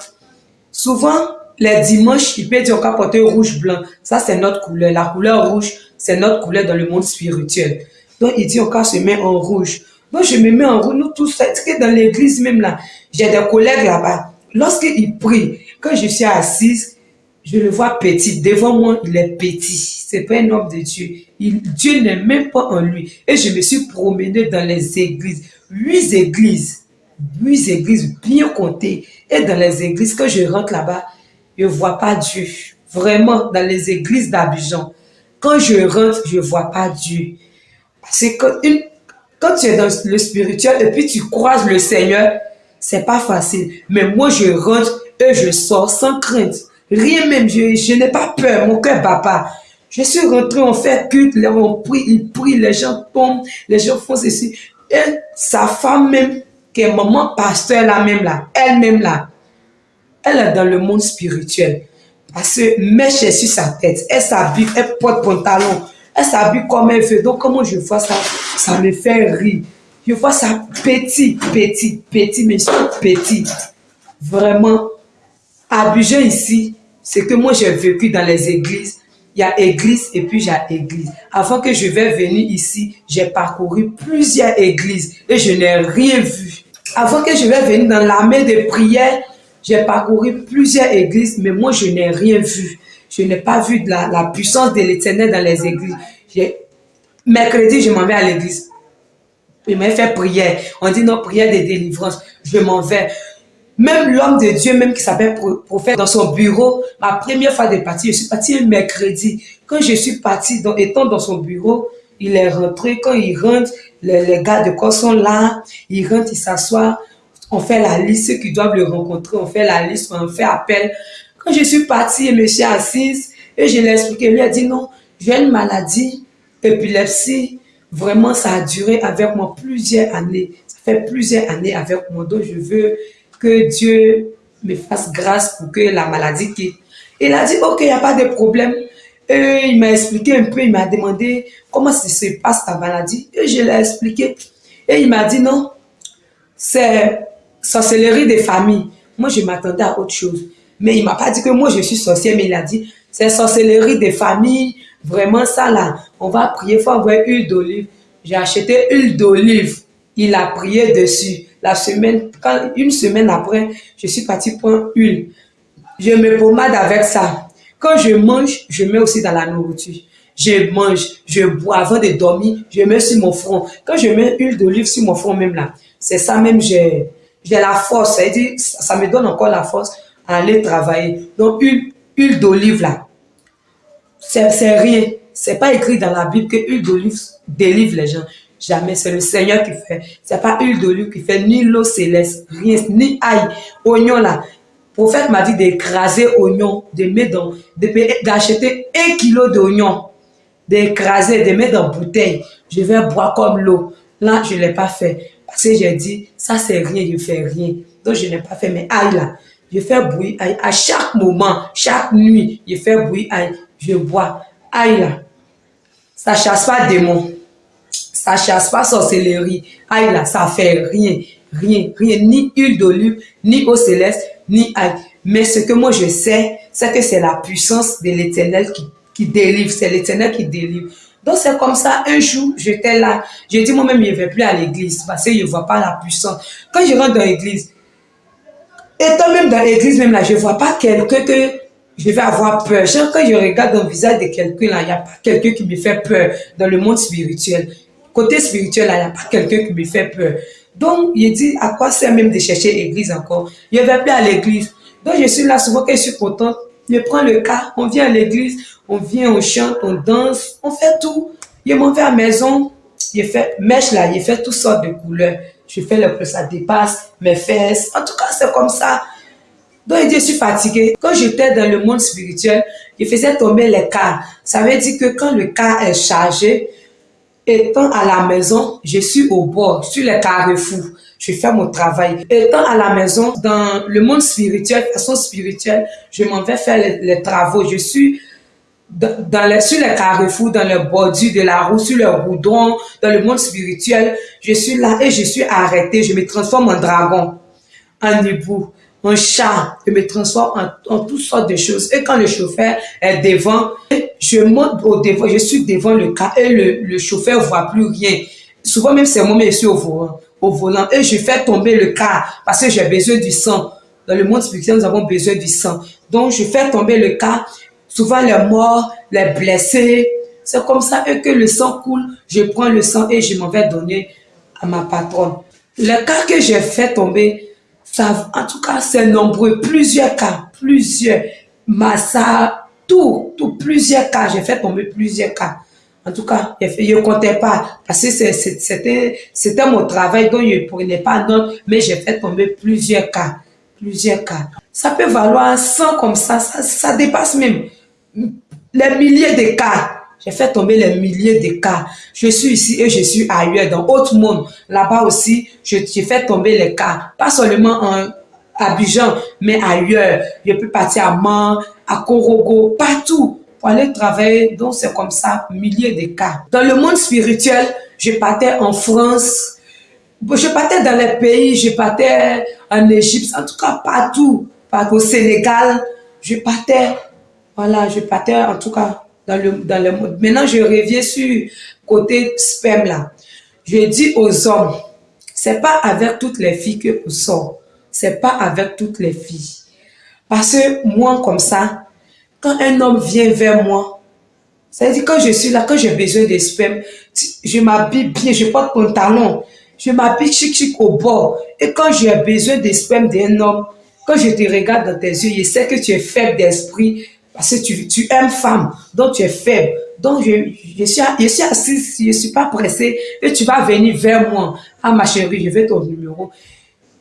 souvent, les dimanches, il peut dire qu'on porter rouge blanc. Ça, c'est notre couleur. La couleur rouge, c'est notre couleur dans le monde spirituel. Donc, il dit on se met en rouge. Donc, je me mets en rouge. Nous tous, que dans l'église même là, j'ai des collègues là-bas. Lorsqu'ils prient, quand je suis assise, je le vois petit. Devant moi, il est petit. C'est pas un homme de Dieu. Dieu n'est même pas en lui. Et je me suis promenée dans les églises. Huit églises. Huit églises bien comptées. Et dans les églises, quand je rentre là-bas, je vois pas Dieu. Vraiment, dans les églises d'Abidjan. Quand je rentre, je vois pas Dieu. C'est quand, quand tu es dans le spirituel et puis tu croises le Seigneur, c'est pas facile. Mais moi, je rentre et je sors sans crainte. Rien même, je, je n'ai pas peur, mon cœur bat pas. Je suis rentré, on fait culte, on prie, il prie, les gens tombent, les gens font ceci. Et sa femme même, qui est maman pasteur là même là, elle-même là, elle est dans le monde spirituel. Parce que mèche est sur sa tête, elle s'habille, elle porte pantalon, elle s'habille comme elle veut. Donc comment je vois ça, ça me fait rire. Je vois ça petit, petit, petit, mais petit. Vraiment, Abidjan ici, c'est que moi j'ai vécu dans les églises. Il y a église et puis j'ai église. Avant que je vais venir ici, j'ai parcouru plusieurs églises et je n'ai rien vu. Avant que je vais venir dans l'armée de prière, j'ai parcouru plusieurs églises, mais moi je n'ai rien vu. Je n'ai pas vu la, la puissance de l'éternel dans les églises. Mercredi, je m'en vais à l'église. Il m'a fait prière. On dit non, prière de délivrance. Je m'en vais. Même l'homme de Dieu, même qui s'appelle prophète, dans son bureau, ma première fois de partir, je suis partie un mercredi. Quand je suis partie, étant dans son bureau, il est rentré. Quand il rentre, les, gars de corps sont là. Il rentre, il s'assoit. On fait la liste, ceux qui doivent le rencontrer, on fait la liste, on fait appel. Quand je suis partie, je me suis assise et je l'ai expliqué. Il lui a dit non, j'ai une maladie, épilepsie. Vraiment, ça a duré avec moi plusieurs années. Ça fait plusieurs années avec moi. Donc, je veux que Dieu me fasse grâce pour que la maladie quitte. Il a dit, ok, il n'y a pas de problème. Et il m'a expliqué un peu, il m'a demandé comment ça se passe ta maladie. Et je l'ai expliqué. Et il m'a dit, non, c'est sorcellerie des familles. Moi, je m'attendais à autre chose. Mais il m'a pas dit que moi, je suis sorcière, mais il a dit, c'est sorcellerie des familles. Vraiment, ça là, on va prier, il faut avoir huile d'olive. J'ai acheté huile d'olive. Il a prié dessus. La semaine, quand, une semaine après, je suis partie prendre huile. Je me pommade avec ça. Quand je mange, je mets aussi dans la nourriture. Je mange, je bois avant de dormir, je mets sur mon front. Quand je mets huile d'olive sur mon front même là, c'est ça même, j'ai la force. Ça, ça me donne encore la force à aller travailler. Donc, huile, huile d'olive là, c'est rien. C'est pas écrit dans la Bible que huile d'olive délivre les gens. Jamais. C'est le Seigneur qui fait. C'est pas huile d'olive qui fait, ni l'eau céleste, rien, ni ail. Oignon là. Le prophète m'a dit d'écraser oignon, de mettre d'acheter un kilo d'oignon, d'écraser, de mettre dans bouteille. Je vais boire comme l'eau. Là, je ne l'ai pas fait. Parce que j'ai dit, ça c'est rien, je fais rien. Donc je n'ai pas fait. Mais aïe là, je fais bouillir aïe. À chaque moment, chaque nuit, je fais bouillir aïe. Je bois. Aïe là. Ça chasse pas démon ça chasse pas sorcellerie. Aïe là, ça fait rien, rien, rien, ni huile d'olive, ni eau céleste, ni aïe. Mais ce que moi je sais, c'est que c'est la puissance de l'éternel qui, qui délivre, c'est l'éternel qui délivre. Donc c'est comme ça, un jour, j'étais là, j'ai dit moi-même, je ne vais plus à l'église parce que je ne vois pas la puissance. Quand je rentre dans l'église, étant même dans l'église même là, je ne vois pas quelqu'un que je vais avoir peur. Genre, quand je regarde dans le visage de quelqu'un là, il n'y a pas quelqu'un qui me fait peur dans le monde spirituel côté spirituel, il n'y a pas quelqu'un qui me fait peur. Donc, il dit, à quoi sert même de chercher l'église encore? Je vais plus à l'église. Donc, je suis là souvent que je suis contente. Je prends le cas, on vient à l'église, on vient, on chante, on danse, on fait tout. Je m'en vais à la maison, j'ai fait mèche là, j'ai fait toutes sortes de couleurs. Je fais le plus, ça dépasse mes fesses. En tout cas, c'est comme ça. Donc, je suis fatiguée. Quand j'étais dans le monde spirituel, je faisais tomber les cas. Ça veut dire que quand le cas est chargé, étant à la maison, je suis au bord, sur les carrefours. Je fais mon travail. Étant à la maison, dans le monde spirituel, façon spirituelle, je m'en vais faire les, travaux. Je suis dans, les, sur les carrefours, dans le bordure de la roue, sur le goudron, dans le monde spirituel. Je suis là et je suis arrêté. Je me transforme en dragon, en hibou, en chat. Je me transforme en, toutes sortes de choses. Et quand le chauffeur est devant, je monte au devant, je suis devant le cas et le, chauffeur voit plus rien. Souvent même c'est moi, je suis au volant, au volant et je fais tomber le car parce que j'ai besoin du sang. Dans le monde spirituel, nous avons besoin du sang. Donc je fais tomber le car, souvent les morts, les blessés. C'est comme ça que le sang coule. Je prends le sang et je m'en vais donner à ma patronne. Le cas que j'ai fait tomber, ça, en tout cas, c'est nombreux, plusieurs cas, plusieurs. Massa, tout, tout, plusieurs cas. J'ai fait tomber plusieurs cas. En tout cas, je ne comptais pas parce que c'était mon travail dont je ne prenais pas note, mais j'ai fait tomber plusieurs cas. Plusieurs cas. Ça peut valoir 100 comme ça, ça dépasse même les milliers de cas. J'ai fait tomber les milliers de cas. Je suis ici et je suis ailleurs, dans autre monde. Là-bas aussi, j'ai fait tomber les cas. Pas seulement en Abidjan, mais ailleurs. Je peux partir à Man, à Korogo, partout pour aller travailler. Donc, c'est comme ça, milliers de cas. Dans le monde spirituel, je partais en France, je partais dans les pays, je partais en Égypte, en tout cas partout, partout au Sénégal, je partais, voilà, je partais en tout cas dans le, dans le monde. Maintenant, je reviens sur côté sperme là. Je dis aux hommes, c'est pas avec toutes les filles que vous sort, c'est pas avec toutes les filles. Parce que moi, comme ça, quand un homme vient vers moi, c'est-à-dire quand je suis là, quand j'ai besoin de sperme, je m'habille bien, je porte pantalon, je m'habille chic chic au bord. Et quand j'ai besoin de sperme d'un homme, quand je te regarde dans tes yeux, je sais que tu es faible d'esprit parce que tu, tu aimes femme, donc tu es faible. Donc je, je, suis, je suis assise, je ne suis pas pressée et tu vas venir vers moi. Ah ma chérie, je veux ton numéro.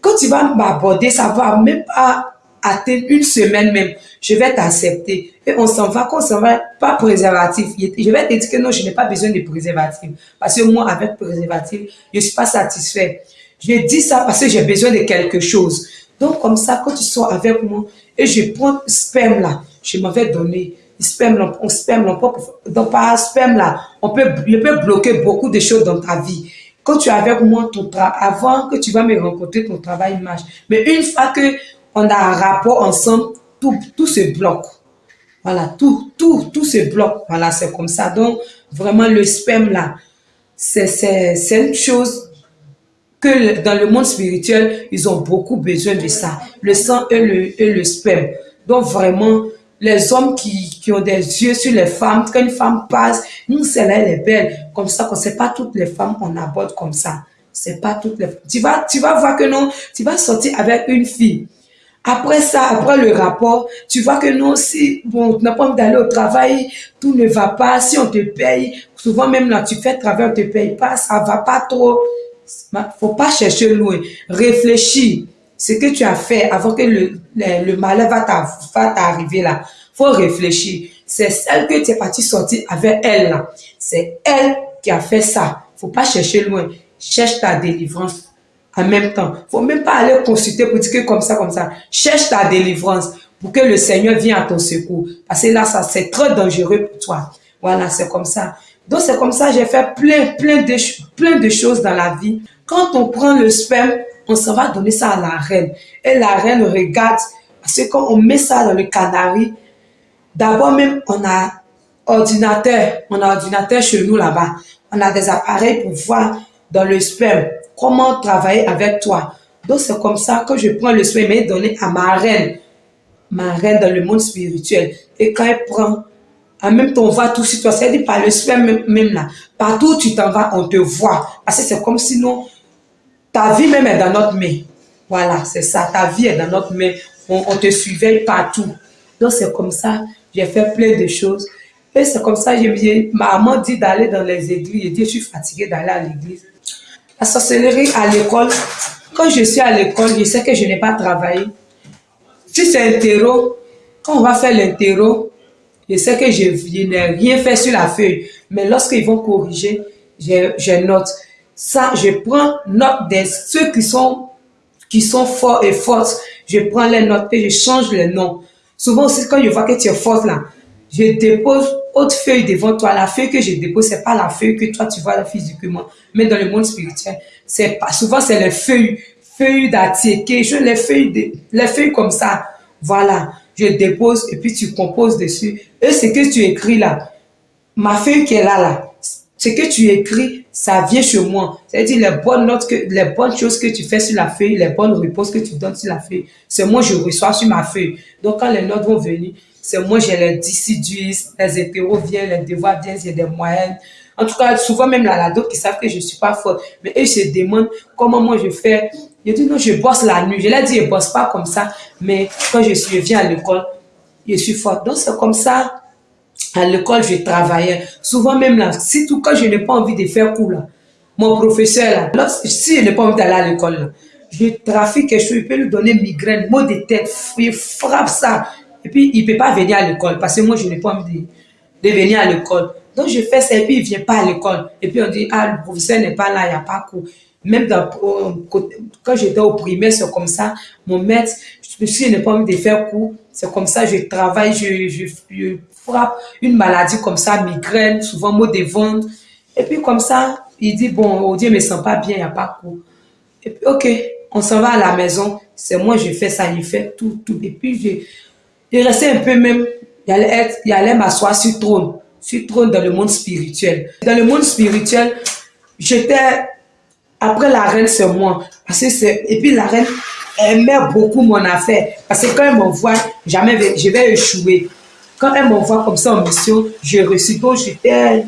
Quand tu vas m'aborder, ça va même pas atteindre une semaine même, je vais t'accepter. Et on s'en va, qu'on s'en va, pas préservatif. Je vais te dire que non, je n'ai pas besoin de préservatif. Parce que moi, avec préservatif, je ne suis pas satisfait. Je dis ça parce que j'ai besoin de quelque chose. Donc, comme ça, quand tu sors avec moi, et je prends sperme là, je m'en vais donner. On sperme, on peut, donc par sperme là, on peut, je peux bloquer beaucoup de choses dans ta vie. Quand tu es avec moi, ton avant que tu vas me rencontrer, ton travail marche. Mais une fois que on a un rapport ensemble, tout, tout se bloque. Voilà, tout, tout, tout se bloque. Voilà, c'est comme ça. Donc, vraiment, le sperme, là, c'est une chose que dans le monde spirituel, ils ont beaucoup besoin de ça. Le sang et le, et le sperme. Donc, vraiment, les hommes qui, qui ont des yeux sur les femmes, quand une femme passe, nous, celle-là, elle est belle. Comme ça, qu'on sait pas toutes les femmes, on aborde comme ça. C'est pas toutes les Tu vas, tu vas voir que non, tu vas sortir avec une fille. Après ça, après le rapport, tu vois que non, si bon, tu n'as pas envie d'aller au travail, tout ne va pas, si on te paye, souvent même là, tu fais travail, on te paye pas, ça va pas trop. Faut pas chercher loin. Réfléchis. Ce que tu as fait avant que le, le, malheur va t'arriver là. Faut réfléchir. C'est celle que tu es parti sortir avec elle là. C'est elle qui a fait ça. Faut pas chercher loin. Cherche ta délivrance en même temps. faut même pas aller consulter pour dire que comme ça, comme ça. Cherche ta délivrance pour que le Seigneur vienne à ton secours. Parce que là, ça, c'est très dangereux pour toi. Voilà, c'est comme ça. Donc, c'est comme ça, j'ai fait plein, plein de, plein de choses dans la vie. Quand on prend le sperme, on s'en va donner ça à la reine. Et la reine regarde, parce que quand on met ça dans le canari, d'abord même, on a ordinateur, on a ordinateur chez nous là-bas. On a des appareils pour voir dans le sperme comment travailler avec toi. Donc, c'est comme ça que je prends le soin et donné à ma reine, ma reine dans le monde spirituel. Et quand elle prend, en même temps, on voit tout sur toi. C'est-à-dire par le soin même, là. Partout où tu t'en vas, on te voit. Parce que c'est comme sinon, ta vie même est dans notre main. Voilà, c'est ça. Ta vie est dans notre main. On, te surveille partout. Donc, c'est comme ça. J'ai fait plein de choses. Et c'est comme ça, je, ma maman dit d'aller dans les églises. Je dis, je suis fatiguée d'aller à l'église. La sorcellerie à l'école, quand je suis à l'école, je sais que je n'ai pas travaillé. Si c'est un terreau, quand on va faire l'interro, je sais que je, n'ai rien fait sur la feuille. Mais lorsqu'ils vont corriger, je, note. Ça, je prends note de ceux qui sont, qui sont forts et fortes. Je prends les notes et je change les noms. Souvent aussi, quand je vois que tu es forte là, je dépose autre feuille devant toi. La feuille que je dépose, c'est pas la feuille que toi tu vois physiquement, mais dans le monde spirituel, c'est pas, souvent c'est les feuilles, feuilles je les feuilles, les feuilles comme ça. Voilà, je dépose et puis tu composes dessus. Et ce que tu écris là, ma feuille qui est là, là, ce que tu écris, ça vient chez moi. C'est-à-dire les bonnes notes, que, les bonnes choses que tu fais sur la feuille, les bonnes réponses que tu donnes sur la feuille, c'est moi je reçois sur ma feuille. Donc quand les notes vont venir, c'est moi, j'ai les dissidus, les hétéros viennent, les devoirs viennent, j'ai des moyennes. En tout cas, souvent même là, là d'autres qui savent que je suis pas forte. Mais eux se demandent comment moi je fais. Je dis non, je bosse la nuit. Je leur dis, je bosse pas comme ça. Mais quand je, suis, je viens à l'école, je suis forte. Donc c'est comme ça. À l'école, je travaillais. Souvent même là, surtout quand je n'ai pas envie de faire cours là. Mon professeur là, si je n'ai pas envie d'aller à l'école je trafique quelque chose, je peux lui donner migraine, mot de tête, il frappe ça. Et puis, il ne peut pas venir à l'école parce que moi, je n'ai pas envie de, venir à l'école. Donc, je fais ça et puis il ne vient pas à l'école. Et puis, on dit, ah, le professeur n'est pas là, il n'y a pas cours. Même quand j'étais au primaire, c'est comme ça. Mon maître, si je n'ai pas envie de faire cours, c'est comme ça, je travaille, je, je, frappe une maladie comme ça, migraine, souvent mot de ventre. Et puis, comme ça, il dit, bon, oh Dieu, ne me sent pas bien, il n'y a pas cours. Et puis, ok, on s'en va à la maison. C'est moi, je fais ça, il fait tout, tout. Et puis, je, il restait un peu même, il allait, allait m'asseoir sur trône, sur trône dans le monde spirituel. Dans le monde spirituel, j'étais, après la reine, c'est moi. Et puis la reine aimait beaucoup mon affaire. Parce que quand elle m'envoie, jamais je vais échouer. Quand elle m'envoie comme ça en mission, je reçois. J'étais,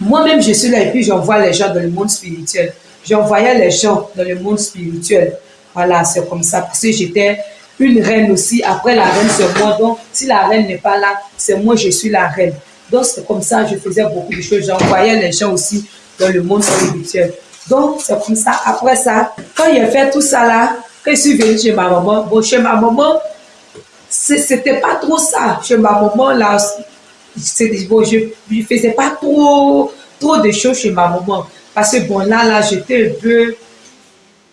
moi-même je suis là et puis j'envoie les gens dans le monde spirituel. J'envoyais les gens dans le monde spirituel. Voilà, c'est comme ça. Parce que j'étais une reine aussi. Après la reine, c'est moi. Donc, si la reine n'est pas là, c'est moi, je suis la reine. Donc, c'est comme ça, je faisais beaucoup de choses. J'envoyais les gens aussi dans le monde spirituel. Donc, c'est comme ça. Après ça, quand j'ai fait tout ça là, quand je suis venue chez ma maman, bon, chez ma maman, c'était pas trop ça. Chez ma maman, là, bon, je ne faisais pas trop, trop de choses chez ma maman. Parce que bon, là, là, j'étais un peu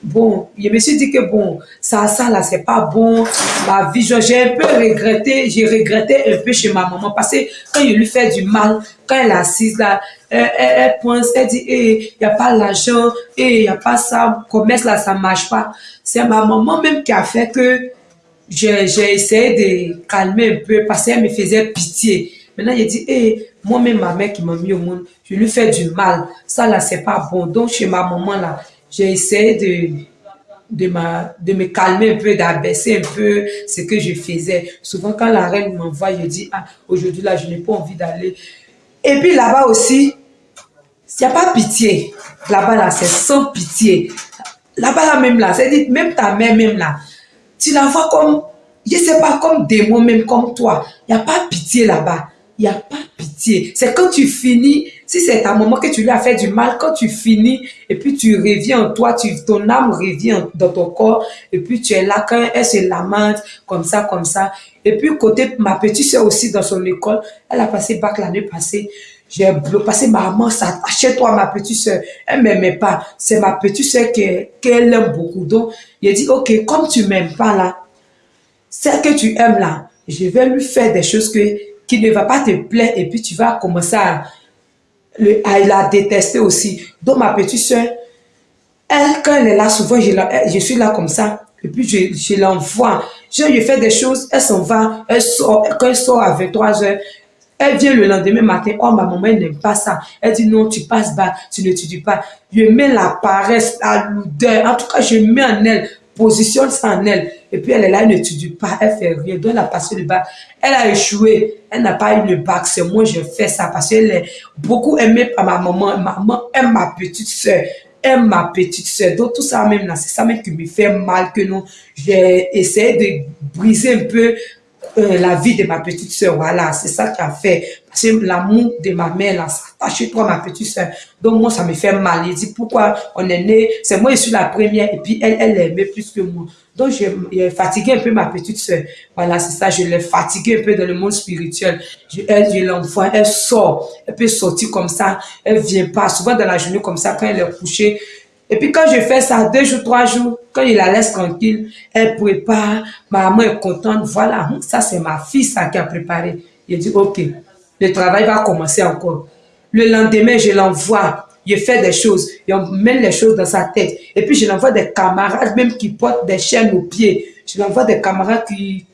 bon, je me suis dit que bon, ça, ça là, c'est pas bon. Ma vie, j'ai un peu regretté, j'ai regretté un peu chez ma maman parce que quand je lui fais du mal, quand elle assise là, elle, elle, pense, elle dit, eh, il n'y a pas l'argent, eh, il n'y a pas ça, commerce là, ça marche pas. C'est ma maman même qui a fait que j'ai essayé de calmer un peu parce qu'elle me faisait pitié. Maintenant, j'ai dit, eh, moi-même, ma mère qui m'a mis au monde, je lui fais du mal. Ça là, c'est pas bon. Donc, chez ma maman là, j'ai essayé de, de, ma, de me calmer un peu, d'abaisser un peu ce que je faisais. Souvent, quand la reine m'envoie, je dis, ah, aujourd'hui, là, je n'ai pas envie d'aller. Et puis là-bas aussi, il n'y a pas pitié. Là-bas, là, c'est sans pitié. Là-bas, là, même là, c'est-à-dire, même ta mère, même là, tu la vois comme, je ne sais pas, comme démon, même comme toi. Il n'y a pas pitié là-bas. Il n'y a pas pitié. C'est quand tu finis, si c'est ta maman que tu lui as fait du mal, quand tu finis et puis tu reviens en toi, tu, ton âme revient dans ton corps et puis tu es là quand elle se lamente comme ça, comme ça. Et puis côté ma petite soeur aussi dans son école, elle a passé bac l'année passée. J'ai passé maman, ça, toi ma petite soeur. Elle m'aimait pas. C'est ma petite soeur qu'elle aime beaucoup. Donc, il dit, ok, comme tu m'aimes pas là, celle que tu aimes là, je vais lui faire des choses que qui ne va pas te plaire et puis tu vas commencer à, le, à la détester aussi. Donc ma petite soeur, elle, quand elle est là, souvent je, je suis là comme ça et puis je, je l'envoie. Je lui fais des choses, elle s'en va, elle sort, quand elle sort à 23 heures, elle vient le lendemain matin, oh ma maman, elle n'aime pas ça. Elle dit non, tu passes bas, tu ne dis pas. Je mets la paresse, la lourdeur, en tout cas je mets en elle positionne ça en elle. Et puis elle est là, elle n'étudie pas, elle fait rien. Donc elle a passé le bac. Elle a échoué. Elle n'a pas eu le bac. C'est moi, je fais ça parce qu'elle est beaucoup aimée par ma maman. Ma maman aime ma petite soeur aime ma petite soeur. Donc tout ça même là, c'est ça même qui me fait mal que non. J'ai essayé de briser un peu euh, la vie de ma petite soeur. Voilà, c'est ça qui a fait. Parce que l'amour de ma mère, là, s'attache toi, ma petite soeur. Donc, moi, ça me fait mal. Il dit, pourquoi on est né, c'est moi, je suis la première, et puis elle, elle aimait plus que moi. Donc, j'ai fatigué un peu ma petite soeur. Voilà, c'est ça, je l'ai fatiguée un peu dans le monde spirituel. Je, elle, je l'envoie, elle sort, elle peut sortir comme ça, elle vient pas. Souvent dans la journée comme ça, quand elle est couchée, et puis quand je fais ça, deux jours, trois jours, quand il la laisse tranquille, elle prépare, ma maman est contente, voilà, ça c'est ma fille ça qui a préparé. Il dit, ok, le travail va commencer encore. Le lendemain, je l'envoie, je fais des choses, je mets les choses dans sa tête. Et puis je l'envoie des camarades même qui portent des chaînes aux pieds. Je l'envoie des camarades qui,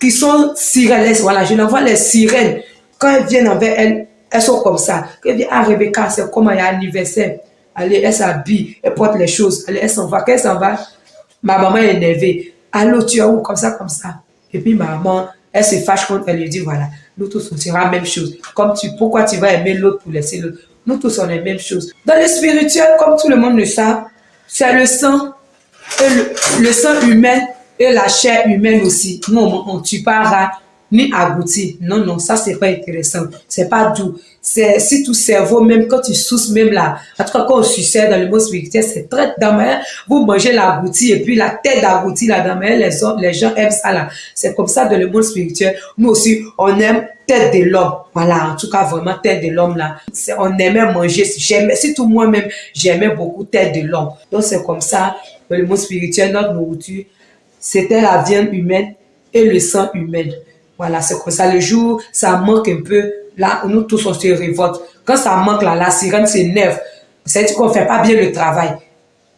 qui sont sirènes, voilà, je l'envoie les sirènes. Quand elles viennent envers elles, elles sont comme ça. Quand elles viennent à Rebecca, c'est comme il a anniversaire. Allez, elle s'habille, elle porte les choses. Allez, elle s'en va. Quand elle s'en va, ma maman est énervée. Allô, tu as où? Comme ça, comme ça. Et puis ma maman, elle se fâche contre elle lui dit, voilà, on sera la même chose. Comme tu, pourquoi tu vas aimer l'autre pour laisser l'autre? Nous tous, on est la même chose. Dans le spirituel, comme tout le monde le sait, c'est le sang, le, sang humain et la chair humaine aussi. Nous, on ne tue pas rat, ni abouti. Non, non, ça, c'est pas intéressant. C'est pas doux. C'est, si tout cerveau, même quand tu souffles, même là, en tout cas, quand on sucette dans le mot spirituel, c'est très dans vous mangez l'abouti et puis la tête d'abouti là dans les, les gens aiment ça là. C'est comme ça dans le monde spirituel. Nous aussi, on aime tête de l'homme. Voilà, en tout cas, vraiment, tête de l'homme là. On aimait manger. J'aimais, tout moi-même, j'aimais beaucoup tête de l'homme. Donc, c'est comme ça, le monde spirituel, notre nourriture, c'était la viande humaine et le sang humain. Voilà, c'est comme ça. Le jour, ça manque un peu, là, nous tous, on se révolte. Quand ça manque, là, la sirène s'énerve. C'est-à-dire qu'on fait pas bien le travail.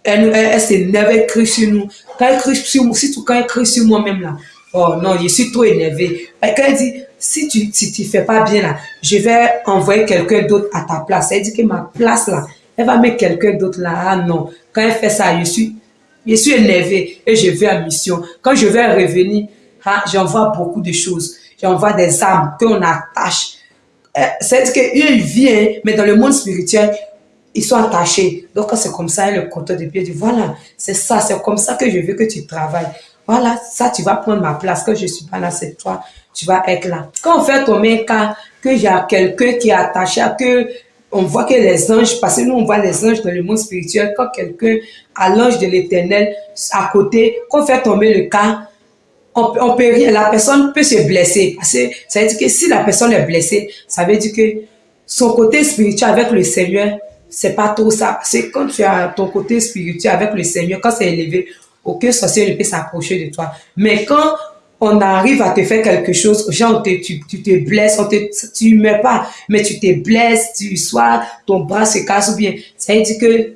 Elle, s'énerve, elle crie sur nous. Quand elle crie sur moi, surtout quand elle crie sur moi-même, là, oh non, je suis trop énervé. Quand elle dit, si tu si tu fais pas bien, là, je vais envoyer quelqu'un d'autre à ta place. Elle dit que ma place, là, elle va mettre quelqu'un d'autre là. Ah non, quand elle fait ça, je suis, je suis et je vais à mission. Quand je vais revenir, ah, j'envoie beaucoup de choses. J'envoie des âmes qu'on attache. Euh, C'est-à-dire qu'il vient, mais dans le monde spirituel, ils sont attachés. Donc, c'est comme ça, le compteur de pied dit, voilà, c'est ça, c'est comme ça que je veux que tu travailles. Voilà, ça, tu vas prendre ma place. Quand je suis pas là, c'est toi, tu vas être là. Quand on fait tomber un cas, que j'ai quelqu'un qui est attaché à que on voit que les anges, parce que nous on voit les anges dans le monde spirituel, quand quelqu'un a l'ange de l'éternel à côté, qu'on fait tomber le cas, on, peut rien, la personne peut se blesser. Parce que ça veut dire que si la personne est blessée, ça veut dire que son côté spirituel avec le Seigneur, c'est pas trop ça. C'est quand tu as ton côté spirituel avec le Seigneur, quand c'est élevé, aucun sorcier ne peut s'approcher de toi. Mais quand on arrive à te faire quelque chose, genre tu, tu te blesses, on te, tu meurs pas, mais tu te blesses, tu sois, ton bras se casse ou bien, ça veut dire que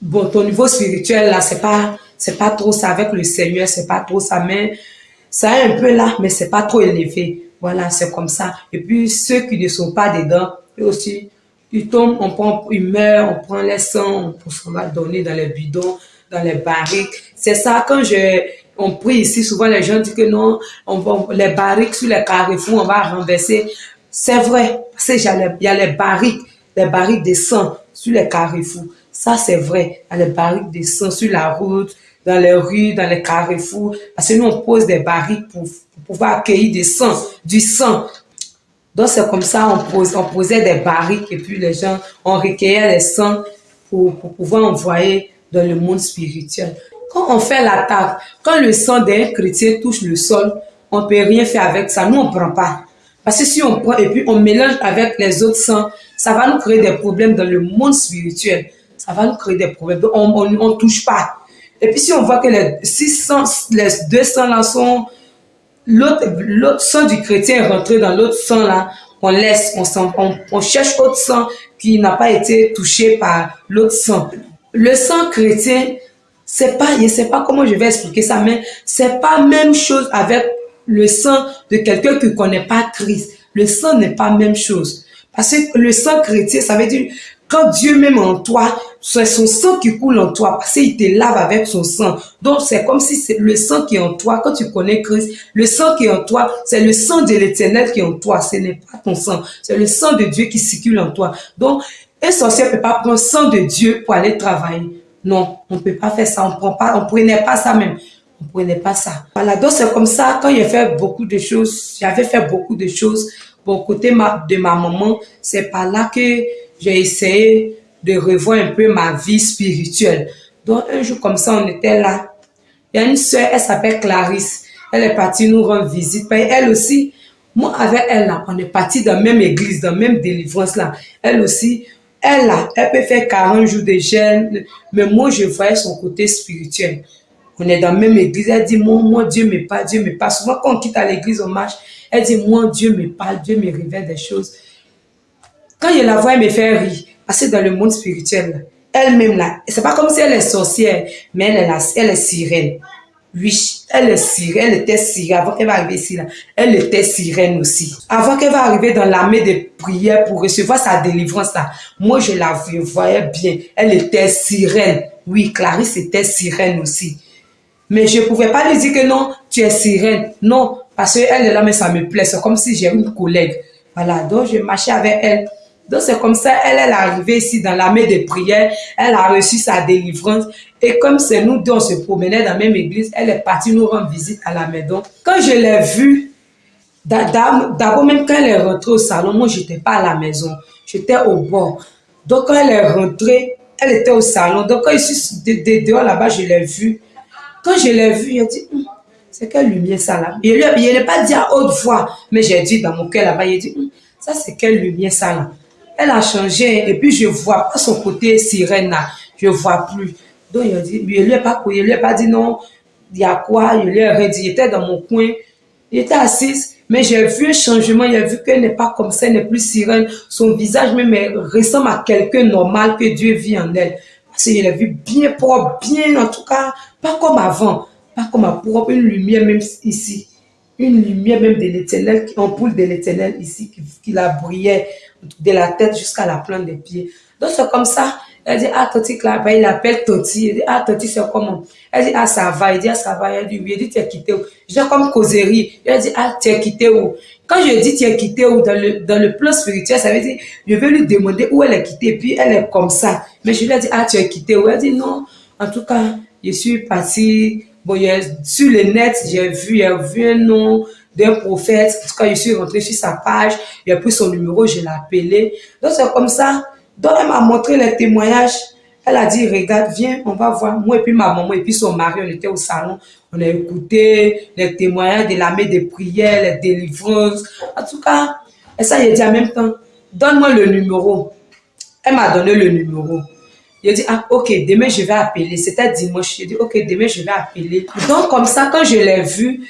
bon, ton niveau spirituel là, c'est pas pas trop ça avec le Seigneur, c'est pas trop ça, mais ça est un peu là, mais c'est pas trop élevé. Voilà, c'est comme ça. Et puis, ceux qui ne sont pas dedans, eux aussi, ils tombent, on prend, ils meurent, on prend les sangs, on va donner dans les bidons, dans les barriques. C'est ça, quand je, on prie ici, souvent les gens disent que non, on va, les barriques sur les carrefours, on va renverser. C'est vrai, parce qu'il y a les barriques, les barriques de sang sur les carrefours. Ça, c'est vrai. Il les barriques de sang sur la route, dans les rues, dans les carrefours, parce que nous, on pose des barriques pour, pouvoir accueillir du sang, du sang. Donc, c'est comme ça, on, pose, on posait des barriques et puis les gens, on recueillait les sangs pour, pour pouvoir envoyer dans le monde spirituel. Quand on fait l'attaque, quand le sang d'un chrétien touche le sol, on peut rien faire avec ça. Nous, on prend pas. Parce que si on prend et puis on mélange avec les autres sangs, ça va nous créer des problèmes dans le monde spirituel. Ça va nous créer des problèmes. Donc, on ne touche pas. Et puis si on voit que les, 600, les 200 là sont, l'autre sang du chrétien est rentré dans l'autre sang là, on laisse, on, on, on cherche autre sang qui n'a pas été touché par l'autre sang. Le sang chrétien, c'est pas, je sais pas comment je vais expliquer ça, mais c'est pas même chose avec le sang de quelqu'un qui connaît pas Christ. Le sang n'est pas même chose. Parce que le sang chrétien, ça veut dire quand Dieu même en toi, c'est son sang qui coule en toi parce qu'il te lave avec son sang. Donc c'est comme si c'est le sang qui est en toi. Quand tu connais Christ, le sang qui est en toi, c'est le sang de l'éternel qui est en toi. Ce n'est pas ton sang. C'est le sang de Dieu qui circule en toi. Donc, un sorcier ne peut pas prendre sang de Dieu pour aller travailler. Non, on ne peut pas faire ça. On prend pas, on prenait pas ça même. comprenais pas ça. Voilà, donc c'est comme ça, quand j'ai fait beaucoup de choses, j'avais fait beaucoup de choses, pour côté ma, de ma maman, c'est par là que j'ai essayé de revoir un peu ma vie spirituelle. Donc un jour comme ça, on était là. Il y a une soeur, elle s'appelle Clarisse. Elle est partie nous rendre visite. Elle aussi, moi avec elle là, on est parti dans la même église, dans la même délivrance là. Elle aussi, elle là, elle peut faire 40 jours de jeûne, mais moi je voyais son côté spirituel. On est dans la même église, elle dit, moi, moi Dieu me parle, Dieu me parle. Souvent quand on quitte à l'église, on marche, elle dit, moi Dieu me parle, Dieu me révèle des choses. Quand je la vois, elle me fait rire, parce que dans le monde spirituel, elle-même là, c'est pas comme si elle est sorcière, mais elle est, la, elle est sirène. Oui, elle est sirène, elle était sirène avant qu'elle va arriver ici là. Elle était sirène aussi. Avant qu'elle va arriver dans l'armée de prières pour recevoir sa délivrance moi je la voyais bien. Elle était sirène. Oui, Clarisse était sirène aussi. Mais je ne pouvais pas lui dire que non, tu es sirène. Non, parce qu'elle est là, mais ça me plaît. C'est comme si j'ai une collègue. Voilà, donc je marchais avec elle. Donc c'est comme ça, elle, est arrivée ici dans l'armée de prières, elle a reçu sa délivrance. Et comme c'est nous deux, on se promenait dans la même église, elle est partie nous rendre visite à la maison. Quand je l'ai vue, d'abord même quand elle est rentrée au salon, moi j'étais pas à la maison, j'étais au bord. Donc quand elle est rentrée, elle était au salon. Donc quand je suis dehors là-bas, je l'ai vue. Quand je l'ai vue, elle dit, hum, c'est quelle lumière ça là? Il n'est pas dit à haute voix, mais j'ai dit dans mon cœur là-bas, il dit, hum, ça c'est quelle lumière ça là? Elle a changé et puis je vois pas son côté sirène je vois plus. Donc il a dit, je lui ai pas il lui ai pas dit non, il y a quoi, il lui ai rien dit, il était dans mon coin, il était assise, mais j'ai vu un changement, a vu qu'elle n'est pas comme ça, elle n'est plus sirène, son visage même ressemble à quelqu'un normal que Dieu vit en elle. Parce qu'il a vu bien propre, bien en tout cas, pas comme avant, pas comme à propre, une lumière même ici. Une lumière même de l'éternel, ampoule de l'éternel ici, qui, la brillait de la tête jusqu'à la plante des pieds. Donc c'est comme ça. Elle dit, ah, Toti, là, il appelle Toti. Elle dit, ah, Toti, c'est comment? Elle dit, ah, ça va. Il dit, ah, ça va. Elle dit, oui. Elle dit, tu quitté où? J'ai comme causerie. Elle dit, ah, tu quitté où? Quand je dis tu quitté où? Dans le, dans le plan spirituel, ça veut dire, je vais lui demander où elle est quittée. Puis elle est comme ça. Mais je lui ai dit, ah, tu es quitté où? Elle dit, non. En tout cas, je suis partie Bon, sur le net, j'ai vu, j'ai vu un nom d'un prophète. Cas, je suis rentrée sur sa page, j'ai pris son numéro, je l'ai appelé. Donc, c'est comme ça. Donc, elle m'a montré les témoignages. Elle a dit, regarde, viens, on va voir. Moi et puis ma maman et puis son mari, on était au salon. On a écouté les témoignages de l'armée des prières, les délivrances. En tout cas, et ça, j'ai dit en même temps, donne-moi le numéro. Elle m'a donné le numéro. Il dit, ah, ok, demain je vais appeler. C'était dimanche. Je dit, ok, demain je vais appeler. Donc, comme ça, quand je l'ai vu,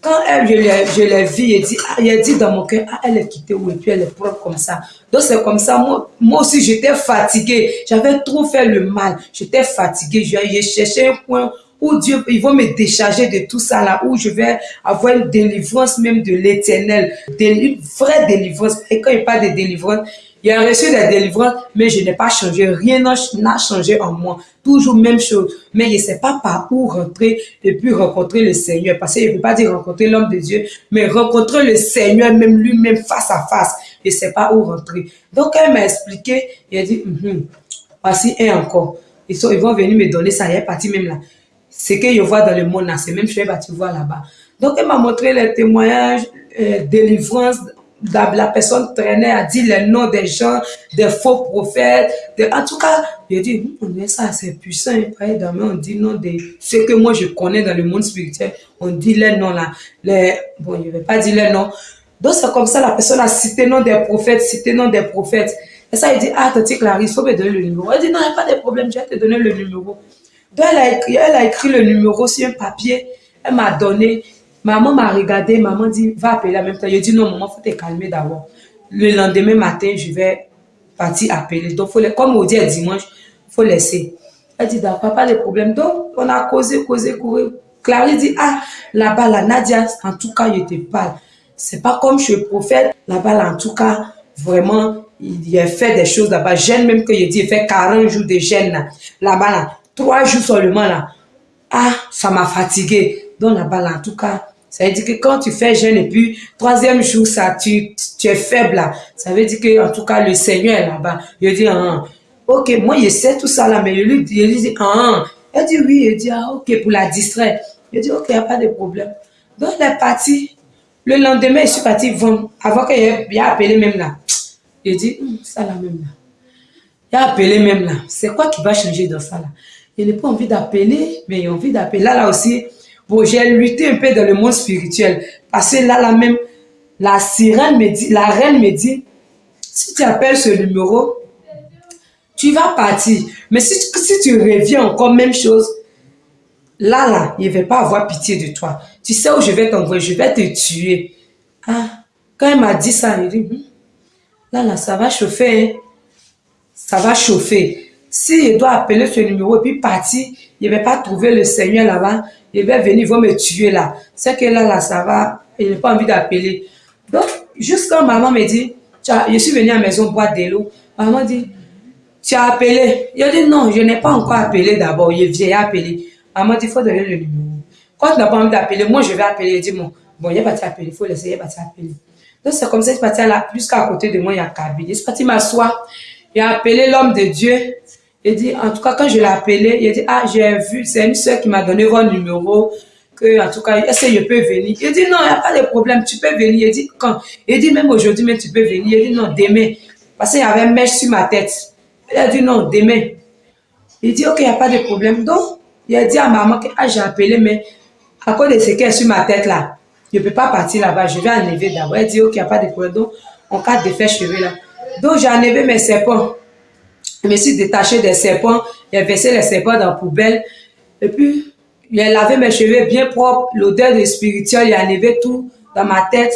quand elle, je l'ai vu, il dit, ah, a dit dans mon cœur, ah, elle est quittée où et puis elle est propre comme ça. Donc, c'est comme ça. Moi, moi aussi, j'étais fatiguée. J'avais trop fait le mal. J'étais fatiguée. J'ai cherché un point où Dieu, il va me décharger de tout ça là, où je vais avoir une délivrance même de l'éternel, une vraie délivrance. Et quand il parle de délivrance, il a reçu des délivrances, mais je n'ai pas changé. Rien n'a changé en moi. Toujours même chose. Mais je ne sais pas par où rentrer et puis rencontrer le Seigneur. Parce que je ne peux pas dire rencontrer l'homme de Dieu, mais rencontrer le Seigneur même lui-même face à face. Je ne sais pas où rentrer. Donc, elle m'a expliqué. Il a dit, mm voici un encore. Ils, sont, ils vont venir me donner ça. Il est parti même là. Ce que je vois dans le monde c'est même chose que tu vois là-bas. Donc, elle m'a montré les témoignages, euh, délivrance la personne traînait, a dit les noms des gens, des faux prophètes. en tout cas, j'ai dit, on dit ça, c'est puissant. on dit non de ce que moi je connais dans le monde spirituel. On dit les noms là. Les, bon, je ne vais pas dire les noms. Donc, c'est comme ça, la personne a cité nom des prophètes, cité nom des prophètes. Et ça, il dit, ah, Tati Clarisse, il faut me donner le numéro. Elle dit, non, il n'y a pas de problème, je vais te donner le numéro. Donc, elle a écrit, elle a écrit le numéro sur un papier. Elle m'a donné. Maman m'a regardé, maman dit, va appeler en même temps. Je dis, non, maman, faut te calmer d'abord. Le lendemain matin, je vais partir appeler. Donc, faut, comme on dit dimanche, il faut laisser. Elle dit, d'accord, pas de problème. Donc, on a causé, causé, causé. Clarisse dit, ah, là-bas, la Nadia, en tout cas, je te parle. C'est pas comme chez le prophète. Là-bas, en tout cas, vraiment, il a fait des choses là-bas. Jeûne même que je dis, il fait 40 jours de jeûne là-bas, là. Trois jours seulement là. Ah, ça m'a fatigué. Donc là-bas, là, en tout cas, ça veut dire que quand tu fais jeûne et puis troisième jour, ça, tu, tu es faible là. Ça veut dire que en tout cas le Seigneur est là-bas. Il dit ah, ok, moi je sais tout ça là, mais je lui, je lui dis ah, elle dit oui, elle dit ah ok pour la distraire. Je dis, ok, il n'y a pas de problème. Donc, elle est partie. Le lendemain, je suis partie vendre. Avant qu'il ait appelé même là. Je dis, hum, ça là même là. Il a appelé même là. C'est quoi qui va changer dans ça là? Il n'a pas envie d'appeler, mais il a envie d'appeler. Là, là aussi, bon, j'ai lutté un peu dans le monde spirituel. Parce que là, là même, la sirène me dit, la reine me dit, si tu appelles ce numéro, tu vas partir. Mais si, tu reviens encore même chose, là, là, il ne va pas avoir pitié de toi. Tu sais où je vais t'envoyer, je vais te tuer. Ah, quand elle m'a dit ça, il dit, hmm, là, là, ça va chauffer. Hein. Ça va chauffer. Si il doit appeler ce numéro et puis partir, il ne va pas trouver le Seigneur là-bas. Il va venir, il va me tuer là. C'est que là, là, ça va. Il n'a pas envie d'appeler. Donc, juste quand maman me dit, je suis venue à la maison boire de l'eau, maman dit, tu as appelé. Il a dit, non, je n'ai pas encore appelé d'abord. Il vient appeler. Maman dit, il faut donner le numéro. Quand tu n'as pas envie d'appeler, moi, je vais appeler. Il dit, bon, bon, il n'est pas appeler. Il faut l'essayer, il va t'appeler. Donc, c'est comme ça, je suis partie là, jusqu'à côté de moi, il y a Kaby. Je suis partie m'asseoir. Il a appelé l'homme de Dieu. Il dit, en tout cas, quand je l'ai appelé, il dit, ah, j'ai vu, c'est une soeur qui m'a donné votre numéro que, en tout cas, est-ce que je peux venir? Il dit, non, il n'y a pas de problème, tu peux venir. Il dit, quand? Il dit, même aujourd'hui, mais tu peux venir. Il dit, non, demain. Parce qu'il y avait une mèche sur ma tête. Il a dit, non, demain. Il dit, ok, il n'y a pas de problème. Donc, il a dit à maman que, ah, j'ai appelé, mais à cause de ce qui est sur ma tête là, je ne peux pas partir là-bas, je vais enlever d'abord. Il dit, ok, il n'y a pas de problème. Donc, on cas de faire cheveux là. Donc, j'ai enlevé mes serpents. Je me suis détaché des serpents, j'ai versé les serpents dans la poubelle. Et puis, il lavé mes cheveux bien propres, l'odeur de spirituel, a enlevé tout dans ma tête,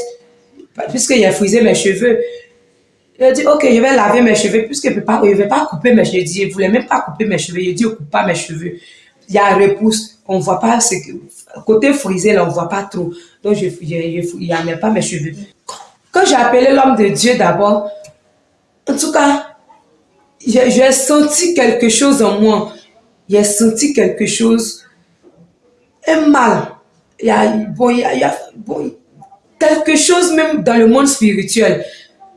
puisqu'il a frisé mes cheveux. A dit, ok, je vais laver mes cheveux, puisqu'il ne veut pas couper mes cheveux. Il ne voulait même pas couper mes cheveux. Il dit, ne coupe pas mes cheveux. Il y a repousse, on ne voit pas, ce côté frisé, là, on ne voit pas trop. Donc, je, a pas mes cheveux. Quand j'ai appelé l'homme de Dieu d'abord, en tout cas, j'ai senti quelque chose en moi. J'ai senti quelque chose un mal. Il y a, bon, il y a, bon, quelque chose même dans le monde spirituel.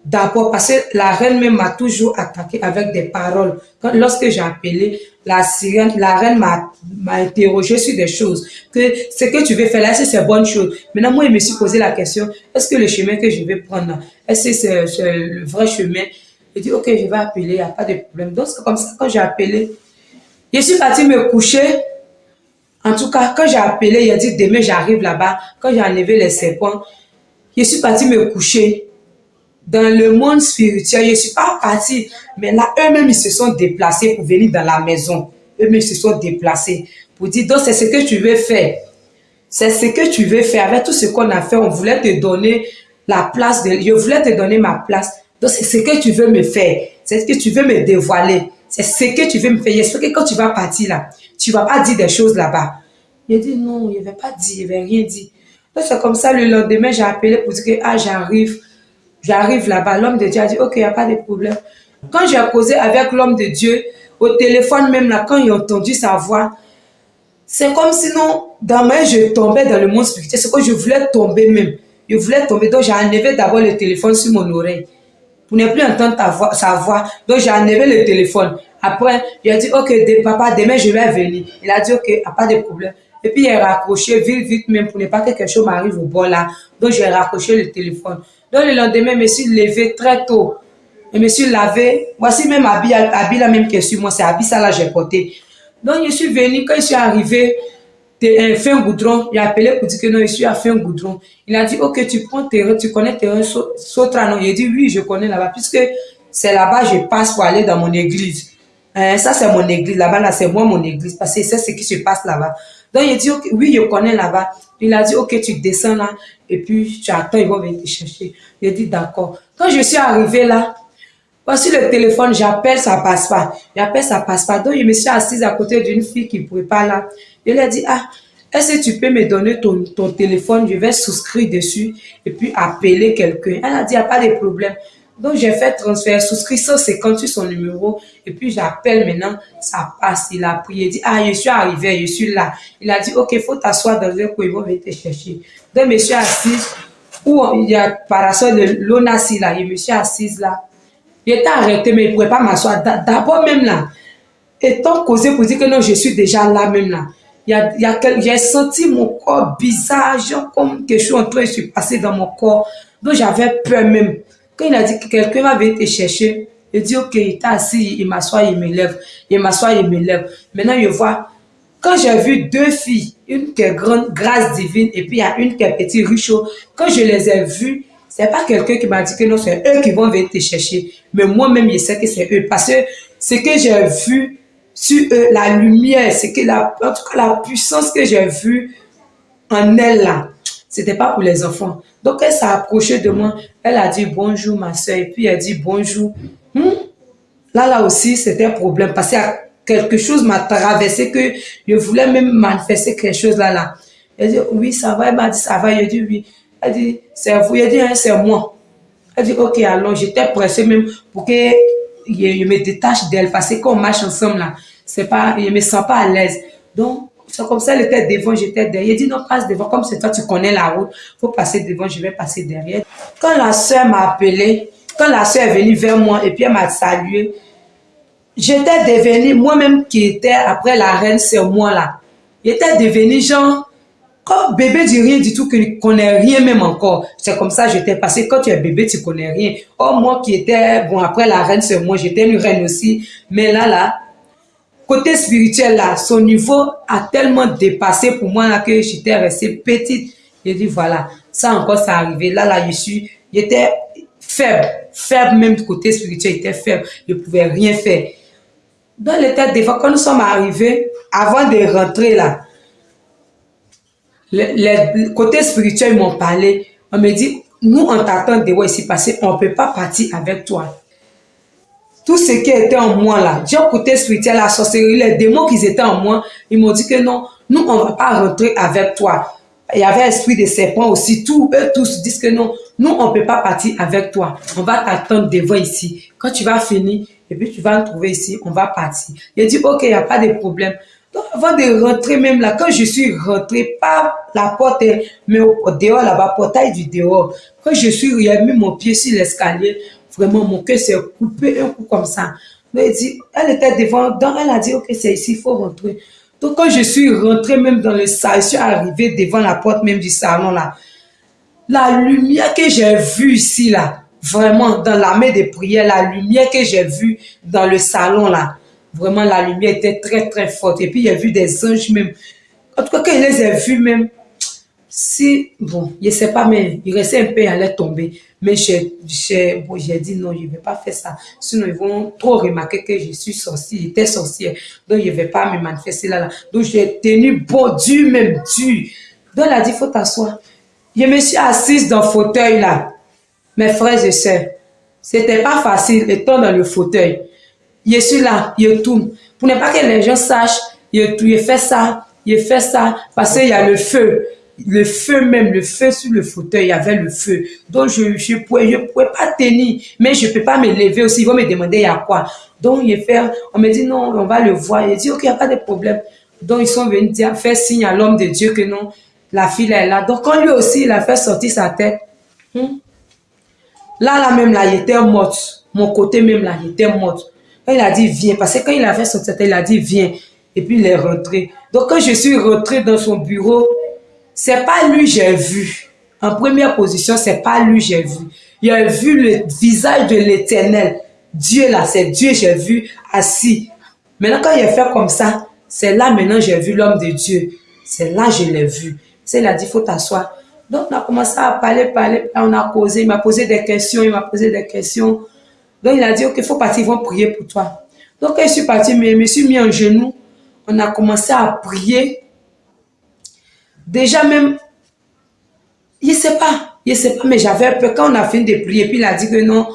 D'abord, parce que la reine m'a toujours attaqué avec des paroles. Lorsque j'ai appelé, la sirène, la reine m'a interrogé sur des choses. Que ce que tu veux faire là, c'est bonne chose? Maintenant, moi, je me suis posé la question, est-ce que le chemin que je vais prendre, est-ce que c'est le vrai chemin? J'ai dit, ok, je vais appeler, il n'y a pas de problème. Donc, c'est comme ça, quand j'ai appelé, je suis partie me coucher en tout cas, quand j'ai appelé, il a dit demain j'arrive là-bas. Quand j'ai enlevé les serpents, je suis partie me coucher. Dans le monde spirituel, je ne suis pas partie. Mais là, eux-mêmes, ils se sont déplacés pour venir dans la maison. Eux-mêmes, ils se sont déplacés pour dire, donc c'est ce que tu veux faire. C'est ce que tu veux faire. Avec tout ce qu'on a fait, on voulait te donner la place. De, je voulais te donner ma place. Donc c'est ce que tu veux me faire. C'est ce que tu veux me dévoiler. C'est ce que tu veux me faire. J'espère que quand tu vas partir là, tu vas pas dire des choses là-bas. Il a dit non, il ne pas dire, il n'avait rien dit. Donc c'est comme ça, le lendemain, j'ai appelé pour dire que ah, j'arrive, j'arrive là-bas. L'homme de Dieu a dit, ok, il n'y a pas de problème. Quand j'ai causé avec l'homme de Dieu, au téléphone même là, quand a entendu sa voix, c'est comme sinon, dans ma je tombais dans le monde spirituel. C'est que je voulais tomber même. Je voulais tomber. Donc j'ai enlevé d'abord le téléphone sur mon oreille. Pour ne plus entendre ta voix, sa voix. Donc j'ai enlevé le téléphone. Après, a dit, ok, papa, demain je vais venir. Il a dit, ok, pas de problème. Et puis, il a raccroché vite, vite même pour ne pas que quelque chose m'arrive au bord là. Donc, j'ai raccroché le téléphone. Donc, le lendemain, je me suis levé très tôt. Je me suis lavé. Voici même habit, habit la même que sur moi. C'est habit ça là, j'ai porté. Donc, je suis venu. Quand je suis arrivé, un fin goudron. Il a appelé pour dire que non, je suis à fin goudron. Il a dit, ok, tu prends terrain, tu connais terrain Sotra, non? Il a dit, oui, je connais là-bas, puisque c'est là-bas je passe pour aller dans mon église. Hein, ça, c'est mon église. Là-bas, là, c'est moi mon église, parce que c'est ce qui se passe là-bas. Donc, il dit, oui, je connais là-bas. Il a dit, ok, tu descends là, et puis tu attends, ils vont venir te chercher. Il a dit, d'accord. Quand je suis arrivé là, voici le téléphone, j'appelle, ça passe pas. J'appelle, ça passe pas. Donc, je me suis assise à côté d'une fille qui ne pouvait pas là. Il a dit, ah, est-ce que tu peux me donner ton, ton téléphone? Je vais souscrire dessus et puis appeler quelqu'un. Elle a dit, il n'y a pas de problème. Donc, j'ai fait transfert, souscrit 158 son numéro, et puis j'appelle maintenant, ça passe. Il a pris, il dit, ah, je suis arrivé, je suis là. Il a dit, ok, il faut t'asseoir dans un coin, ils vont venir te chercher. Donc, je suis assise, où il y a parasol de l'ONASI là, je me suis assise là. J'étais arrêté, mais il ne pouvait pas m'asseoir. D'abord même là, étant causé pour dire que non, je suis déjà là même là. Y a, y a j'ai senti mon corps bizarre, genre comme quelque chose en train de se passer dans mon corps. Donc j'avais peur même. Quand il a dit que quelqu'un va venir te chercher, il dit ok, il est assis, il m'assoit, il me lève. Il m'assoit, il me lève. Maintenant, je vois, quand j'ai vu deux filles, une qui est grande, grâce divine, et puis il y a une qui est petite, ruchot, quand je les ai vues, c'est pas quelqu'un qui m'a dit que non, c'est eux qui vont venir te chercher. Mais moi-même, je sais que c'est eux. Parce que ce que j'ai vu sur eux, la lumière, c'est que la, en tout cas, la puissance que j'ai vue en elle là, c'était pas pour les enfants. Donc, elle s'est approchée de moi. Elle a dit bonjour, ma soeur. Et puis, elle dit bonjour. Hmm? Là, là aussi, c'était un problème. Parce que quelque chose m'a traversé que je voulais même manifester quelque chose là, là. Elle dit, oui, ça va. Elle m'a dit, ça va. Je dit, oui. Elle dit, c'est vous. Elle dit, hein, c'est moi. Elle dit, ok, alors j'étais pressée même pour que je, me détache d'elle parce que quand on marche ensemble là, c'est pas, je me sens pas à l'aise. Donc, c'est comme ça, elle était devant, j'étais derrière. Il dit, non, passe devant, comme c'est toi, tu connais la route, faut passer devant, je vais passer derrière. Quand la soeur m'a appelé, quand la soeur est venue vers moi et puis elle m'a salué, j'étais devenue, moi-même qui étais après la reine, c'est moi là, j'étais devenue genre, comme bébé dit rien du tout, que ne connais rien même encore. C'est comme ça j'étais passé. Quand tu es bébé, tu connais rien. Oh, moi qui étais, bon, après la reine, c'est moi, j'étais une reine aussi. Mais là, là, côté spirituel, là, son niveau a tellement dépassé pour moi là, que j'étais restée petite. J'ai dit, voilà, ça encore, ça arrivé. Là, là, je suis, j'étais faible, faible même du côté spirituel, j'étais faible. Je ne pouvais rien faire. Dans l'état des fois, quand nous sommes arrivés, avant de rentrer là, les, côtés spirituels m'ont parlé. On me dit, nous, on t'attend de voir ici passer, on ne peut pas partir avec toi. Tout ce qui était en moi là, j'ai côté spirituel, la sorcellerie, les démons qui étaient en moi, ils m'ont dit que non, nous, on ne va pas rentrer avec toi. Il y avait l'esprit de serpent aussi. Tous, eux tous disent que non, nous, on ne peut pas partir avec toi. On va t'attendre devant ici. Quand tu vas finir, et puis tu vas nous trouver ici, on va partir. Il dit, ok, il n'y a pas de problème. Avant de rentrer même là, quand je suis rentré par la porte, mais au dehors là-bas, portail du dehors, quand je suis, mis mon pied sur l'escalier, vraiment mon cœur s'est coupé un coup comme ça. elle, était devant, donc elle a dit, ok, c'est ici, il faut rentrer. Donc quand je suis rentré même dans le salon, je suis arrivé devant la porte même du salon là, la lumière que j'ai vue ici là, vraiment dans la main de prière, la lumière que j'ai vue dans le salon là, Vraiment, la lumière était très, très forte. Et puis, il a vu des anges même. En tout cas, quand il les a vus même, si, bon, je ne sais pas, mais il restait un peu, il allait tomber. Mais j'ai bon, dit non, je ne vais pas faire ça. Sinon, ils vont trop remarquer que je suis sorcière, sorcière. Donc, je ne vais pas me manifester là. là. Donc, j'ai tenu bon, dur même, dur. Donc, elle a dit, il faut t'asseoir. Je me suis assise dans le fauteuil là. Mes frères et sœurs, c'était pas facile étant dans le fauteuil je suis là, je tourne. Pour ne pas que les gens sachent, je, je fais ça, je fais ça, parce qu'il y a le feu. Le feu même, le feu sur le fauteuil, il y avait le feu. Donc, je ne je pouvais, je pouvais pas tenir, mais je ne peux pas me lever aussi. Ils vont me demander il y a quoi? Donc, je fais, on me dit non, on va le voir. Il dit, ok, il n'y a pas de problème. Donc, ils sont venus dire, faire signe à l'homme de Dieu que non, la fille est là. Donc, quand lui aussi, il a fait sortir sa tête, hmm, là, là même, là, il était mort. Mon côté même, là, il était mort. Il a dit viens, parce que quand il avait son tête, il a dit viens. Et puis il est rentré. Donc quand je suis rentré dans son bureau, c'est pas lui j'ai vu. En première position, c'est pas lui j'ai vu. Il a vu le visage de l'éternel. Dieu là, c'est Dieu j'ai vu assis. Maintenant quand il a fait comme ça, c'est là maintenant j'ai vu l'homme de Dieu. C'est là je l'ai vu. C'est il a dit faut t'asseoir. Donc on a commencé à parler, parler, on a causé, il m'a posé des questions, il m'a posé des questions. Donc il a dit, ok, faut partir, ils vont prier pour toi. Donc je suis parti, mais je me suis mis en genoux. On a commencé à prier. Déjà même, je ne sais pas, je ne pas, mais j'avais peur. Quand on a fini de prier, puis il a dit que non,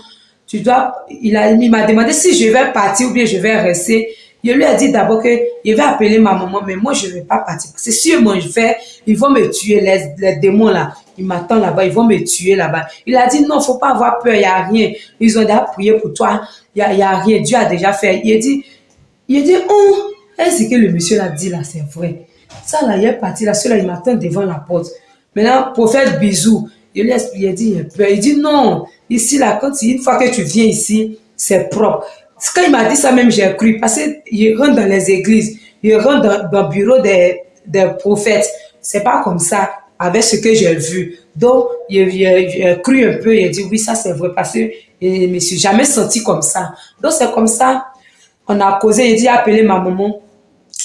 tu dois, il m'a demandé si je vais partir ou bien je vais rester. Je lui ai dit d'abord que je vais appeler ma maman, mais moi, je ne vais pas partir. Parce que si je vais, ils vont me tuer, les démons là. Ils m'attendent là-bas, ils vont me tuer là-bas. Il a dit, non, faut pas avoir peur, il n'y a rien. Ils ont déjà prié pour toi, il n'y a, a, rien. Dieu a déjà fait. Il a dit, il a dit, oh, est-ce que le monsieur l'a dit là, c'est vrai. Ça là, il est parti là, celui-là, il m'attend devant la porte. Maintenant, faire bisou, il lui a dit, il a peur. Il dit, non, ici là, quand une fois que tu viens ici, c'est propre. Quand il m'a dit ça même, j'ai cru. Parce qu'il rentre dans les églises, il rentre dans, le bureau des, des prophètes. C'est pas comme ça avec ce que j'ai vu. Donc, il, a cru un peu, il a dit oui, ça c'est vrai parce que je ne me suis jamais senti comme ça. Donc, c'est comme ça, on a causé, il dit appeler ma maman.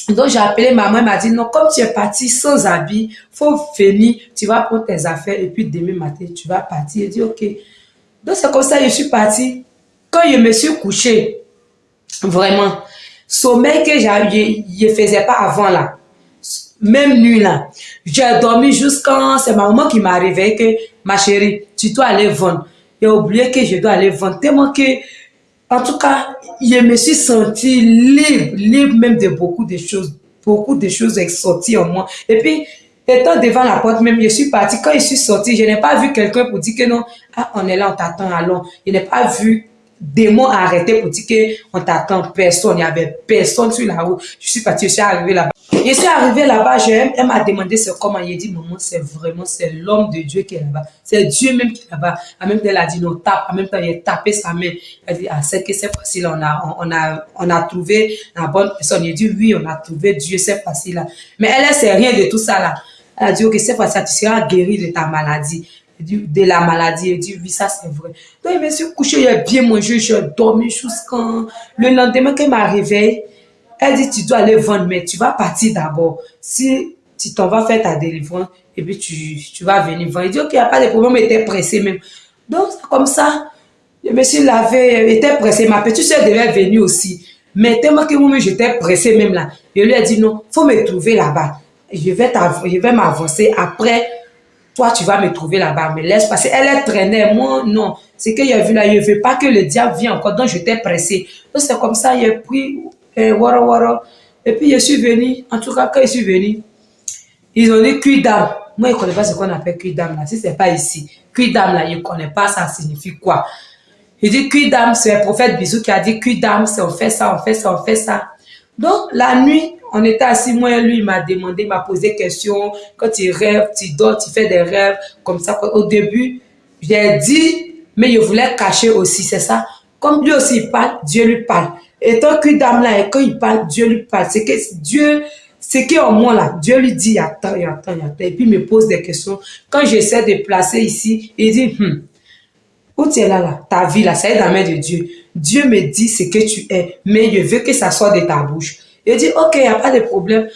Donc, j'ai appelé maman, elle m'a dit non, comme tu es parti sans habit, faut venir, tu vas prendre tes affaires et puis demain matin, tu vas partir. Il dit ok. Donc, c'est comme ça, je suis partie. Quand je me suis couché, vraiment, sommeil que je ne faisais pas avant là, même nuit là, j'ai dormi jusqu'à, c'est ma maman qui m'a réveillé que, ma chérie, tu dois aller vendre. J'ai oublié que je dois aller vendre. Tellement que, en tout cas, je me suis sentie libre, libre même de beaucoup de choses. Beaucoup de choses sont sorties en moi. Et puis, étant devant la porte même, je suis partie. Quand je suis sortie, je n'ai pas vu quelqu'un pour dire que non, ah, on est là, on t'attend, allons. Je n'ai pas vu démon arrêté pour dire qu'on t'attend personne. Il n'y avait personne sur la route. Je suis partie, je suis arrivée là-bas. Je suis arrivée là-bas, elle m'a demandé c'est comment. Il a dit, maman, c'est vraiment, c'est l'homme de Dieu qui est là-bas. C'est Dieu même qui est là-bas. En même temps, elle a dit, non, tape. En même temps, il a tapé sa main. Elle a dit, ah, c'est que c'est facile. On a, on, a, on a trouvé la bonne personne. Il a dit, oui, on a trouvé Dieu, c'est facile. Mais elle, elle sait rien de tout ça là. Elle a dit, ok, c'est facile, tu seras guéri de ta maladie de la maladie. Elle dit, oui, ça c'est vrai. Donc, je me suis couché, j'ai bien mangé, j'ai dormi jusqu'à... Le lendemain, quand elle m'a réveillé, elle dit, tu dois aller vendre, mais tu vas partir d'abord. Si tu t'en vas faire ta délivrance, et puis tu, tu vas venir vendre. Elle dit, ok, il n'y a pas de problème, mais était pressé même. Donc, comme ça, je me suis lavé, était pressé. Ma petite soeur devait venir aussi. Mais tellement que moi, j'étais pressé même là. Je lui ai dit, non, faut me trouver là-bas. Je vais m'avancer. Après, toi, tu vas me trouver là-bas, me laisse passer. Elle est traînée, moi, non. C'est qu'il a vu là, je ne veux pas que le diable vienne encore, donc j'étais pressé. Donc c'est comme ça, j'ai pris, euh, wara wara. Et puis je suis venu, en tout cas, quand je suis venu, ils ont dit cuit d'âme. Moi, je ne connais pas ce qu'on appelle cuit d'âme là, si ce n'est pas ici. Cuit d'âme là, je ne connais pas, ça signifie quoi. Il dit cuit d'âme, c'est le prophète Bisou qui a dit cuit d'âme, c'est on fait ça, on fait ça, on fait ça. Donc, la nuit, on était assis, moi et lui, il m'a demandé, il m'a posé des questions. Quand tu rêves, tu dors, tu fais des rêves, comme ça. Au début, j'ai dit, mais je voulais cacher aussi, c'est ça. Comme lui aussi il parle, Dieu lui parle. Et tant que dame là, et quand il parle, Dieu lui parle. C'est que Dieu, c'est qui en moi là, Dieu lui dit, attends, attends, attends. Et puis il me pose des questions. Quand j'essaie de placer ici, il dit, hum, où tu es là, là, ta vie là, ça est dans la main de Dieu. Dieu me dit ce que tu es, mais je veux que ça soit de ta bouche. Il dit, ok, il n'y a pas de problème.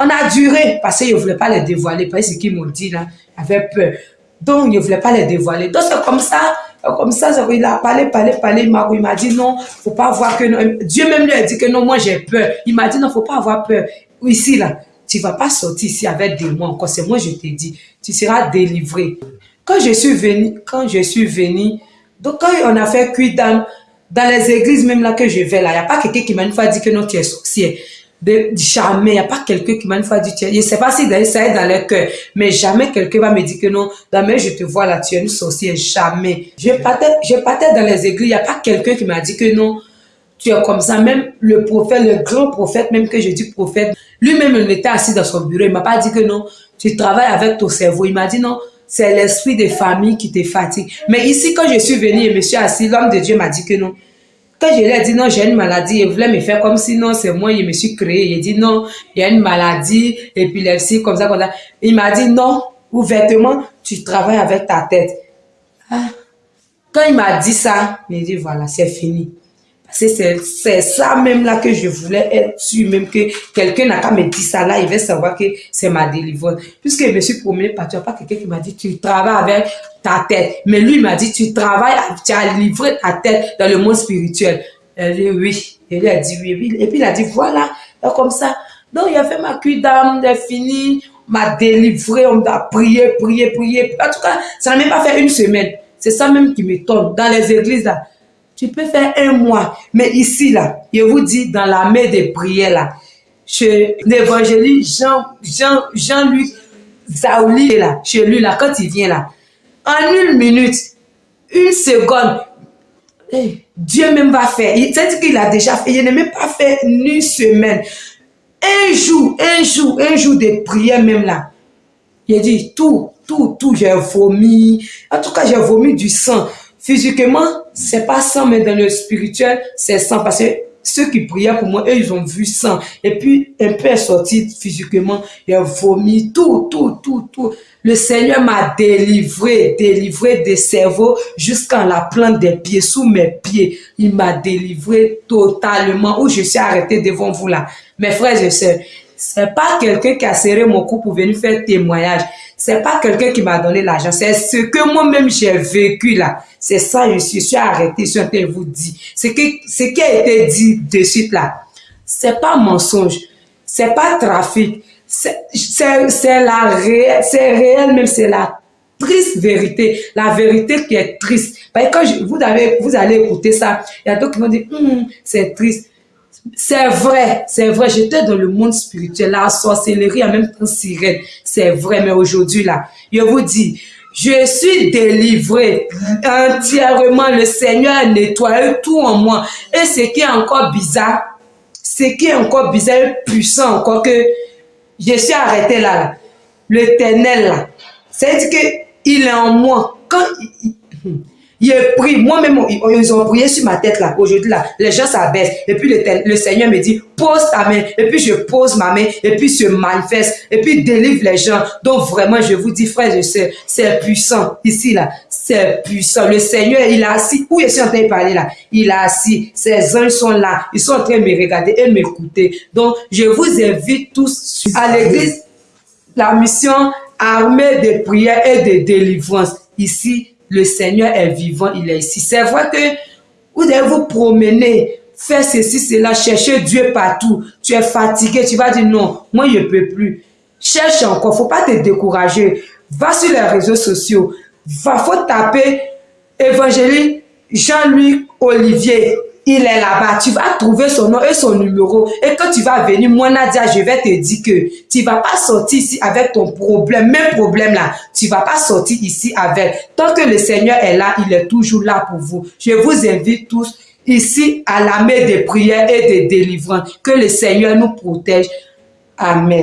On a duré parce qu'il ne voulait pas les dévoiler, parce qu'ils m'ont dit là, il avait peur. Donc, il ne voulait pas les dévoiler. Donc, c'est comme ça, comme ça, il a parlé, parlé, parlé, il m'a dit non, faut pas avoir que non. Dieu même lui a dit que non, moi j'ai peur. Il m'a dit non, faut pas avoir peur. Ici, là, tu vas pas sortir ici avec des mots. C'est moi, je t'ai dit. Tu seras délivré. Quand je suis venu, quand je suis venu, donc quand on a fait cuit dans, dans les églises même là que je vais là, il n'y a pas quelqu'un qui m'a une fois dit que non, tu es sorcier de jamais, il n'y a pas quelqu'un qui m'a une fois dit, je ne sais pas si ça est dans leur cœur, mais jamais quelqu'un va me dire que non, mais je te vois là, tu es une sorcière, jamais. Je partais, je partais dans les églises, il n'y a pas quelqu'un qui m'a dit que non, tu es comme ça. Même le prophète, le grand prophète, même que je dis prophète, lui-même, il était assis dans son bureau, il m'a pas dit que non, tu travailles avec ton cerveau. Il m'a dit non, c'est l'esprit de famille qui te fatigue. Mais ici, quand je suis venu et je me suis assis, l'homme de Dieu m'a dit que non, quand je lui ai dit non, j'ai une maladie, il voulait me faire comme si non, c'est moi, je me suis créé. Il dit non, il y a une maladie, épilepsie, comme ça, comme ça. Il m'a dit non, ouvertement, tu travailles avec ta tête. Ah. Quand il m'a dit ça, il dit voilà, c'est fini. C'est ça même là que je voulais être sûr, même que quelqu'un n'a qu'à me dire ça là, il va savoir que c'est ma délivrance. Puisque je me suis promené partout, il n'y a pas quelqu'un qui m'a dit tu travailles avec ta tête. Mais lui m'a dit tu travailles, tu as livré ta tête dans le monde spirituel. Elle dit oui. Et lui a dit oui. Et puis il a dit voilà, comme ça. Donc il a fait ma cuite d'âme, il a fini, m'a délivré, on m'a prié, prié, prié. En tout cas, ça n'a même pas fait une semaine. C'est ça même qui m'étonne. Dans les églises là, tu peux faire un mois. Mais ici, là, je vous dis, dans la main des prières, là, chez l'évangéliste Jean, Jean, Jean-Luc Zaouli, là, chez lui, là, quand il vient là, en une minute, une seconde, Dieu même va faire. C'est-à-dire qu'il a déjà fait. Il n'a même pas fait une semaine. Un jour, un jour, un jour de prière même là. Il dit tout, tout, tout, j'ai vomi. En tout cas, j'ai vomi du sang. Physiquement, c'est pas sang, mais dans le spirituel, c'est sang. Parce que ceux qui priaient pour moi, eux, ils ont vu sang. Et puis, un peu est sorti physiquement, il a vomi, tout, tout, tout, tout. Le Seigneur m'a délivré, délivré des cerveaux jusqu'à la plante des pieds, sous mes pieds. Il m'a délivré totalement, où je suis arrêté devant vous là. Mes frères et sœurs, c'est pas quelqu'un qui a serré mon cou pour venir faire témoignage. C'est pas quelqu'un qui m'a donné l'argent. C'est ce que moi-même j'ai vécu là. C'est ça, je suis, je suis arrêté, je vous dire. Ce qui, ce qui a été dit de suite là, c'est pas mensonge. C'est pas trafic. C'est la réelle, c'est réel même, c'est la triste vérité, la vérité qui est triste. Que quand vous, avez, vous allez écouter ça, il y a d'autres qui vont dire, hum, c'est triste. C'est vrai, c'est vrai. J'étais dans le monde spirituel, la sorcellerie, en même temps sirène. C'est vrai, mais aujourd'hui, là, je vous dis, je suis délivré entièrement. Le Seigneur a nettoyé tout en moi. Et ce qui est encore bizarre, ce qui est encore bizarre, puissant encore que je suis arrêté là, là. l'éternel là. C'est-à-dire qu'il est en moi. Quand il prie, moi-même, ils ont prié sur ma tête là, aujourd'hui là, les gens s'abaissent. Et puis le, le, Seigneur me dit, pose ta main. Et puis je pose ma main, et puis se manifeste, et puis délivre les gens. Donc vraiment, je vous dis, frère, je sais, c'est puissant. Ici là, c'est puissant. Le Seigneur, il est assis. Où je suis en train de parler là? Il est assis. Ses anges sont là. Ils sont en train de me regarder et m'écouter. Donc, je vous invite tous à l'église, la mission armée de prière et de délivrance. Ici, le Seigneur est vivant, il est ici. C'est vrai que vous devez vous promener, faire ceci, cela, chercher Dieu partout. Tu es fatigué, tu vas dire non, moi je ne peux plus. Cherche encore, faut pas te décourager. Va sur les réseaux sociaux, va, faut taper évangélique Jean-Louis Olivier il est là-bas, tu vas trouver son nom et son numéro. Et quand tu vas venir, moi Nadia, je vais te dire que tu vas pas sortir ici avec ton problème, même problème là, tu vas pas sortir ici avec. Tant que le Seigneur est là, il est toujours là pour vous. Je vous invite tous ici à la main des prières et des délivrances. Que le Seigneur nous protège. Amen.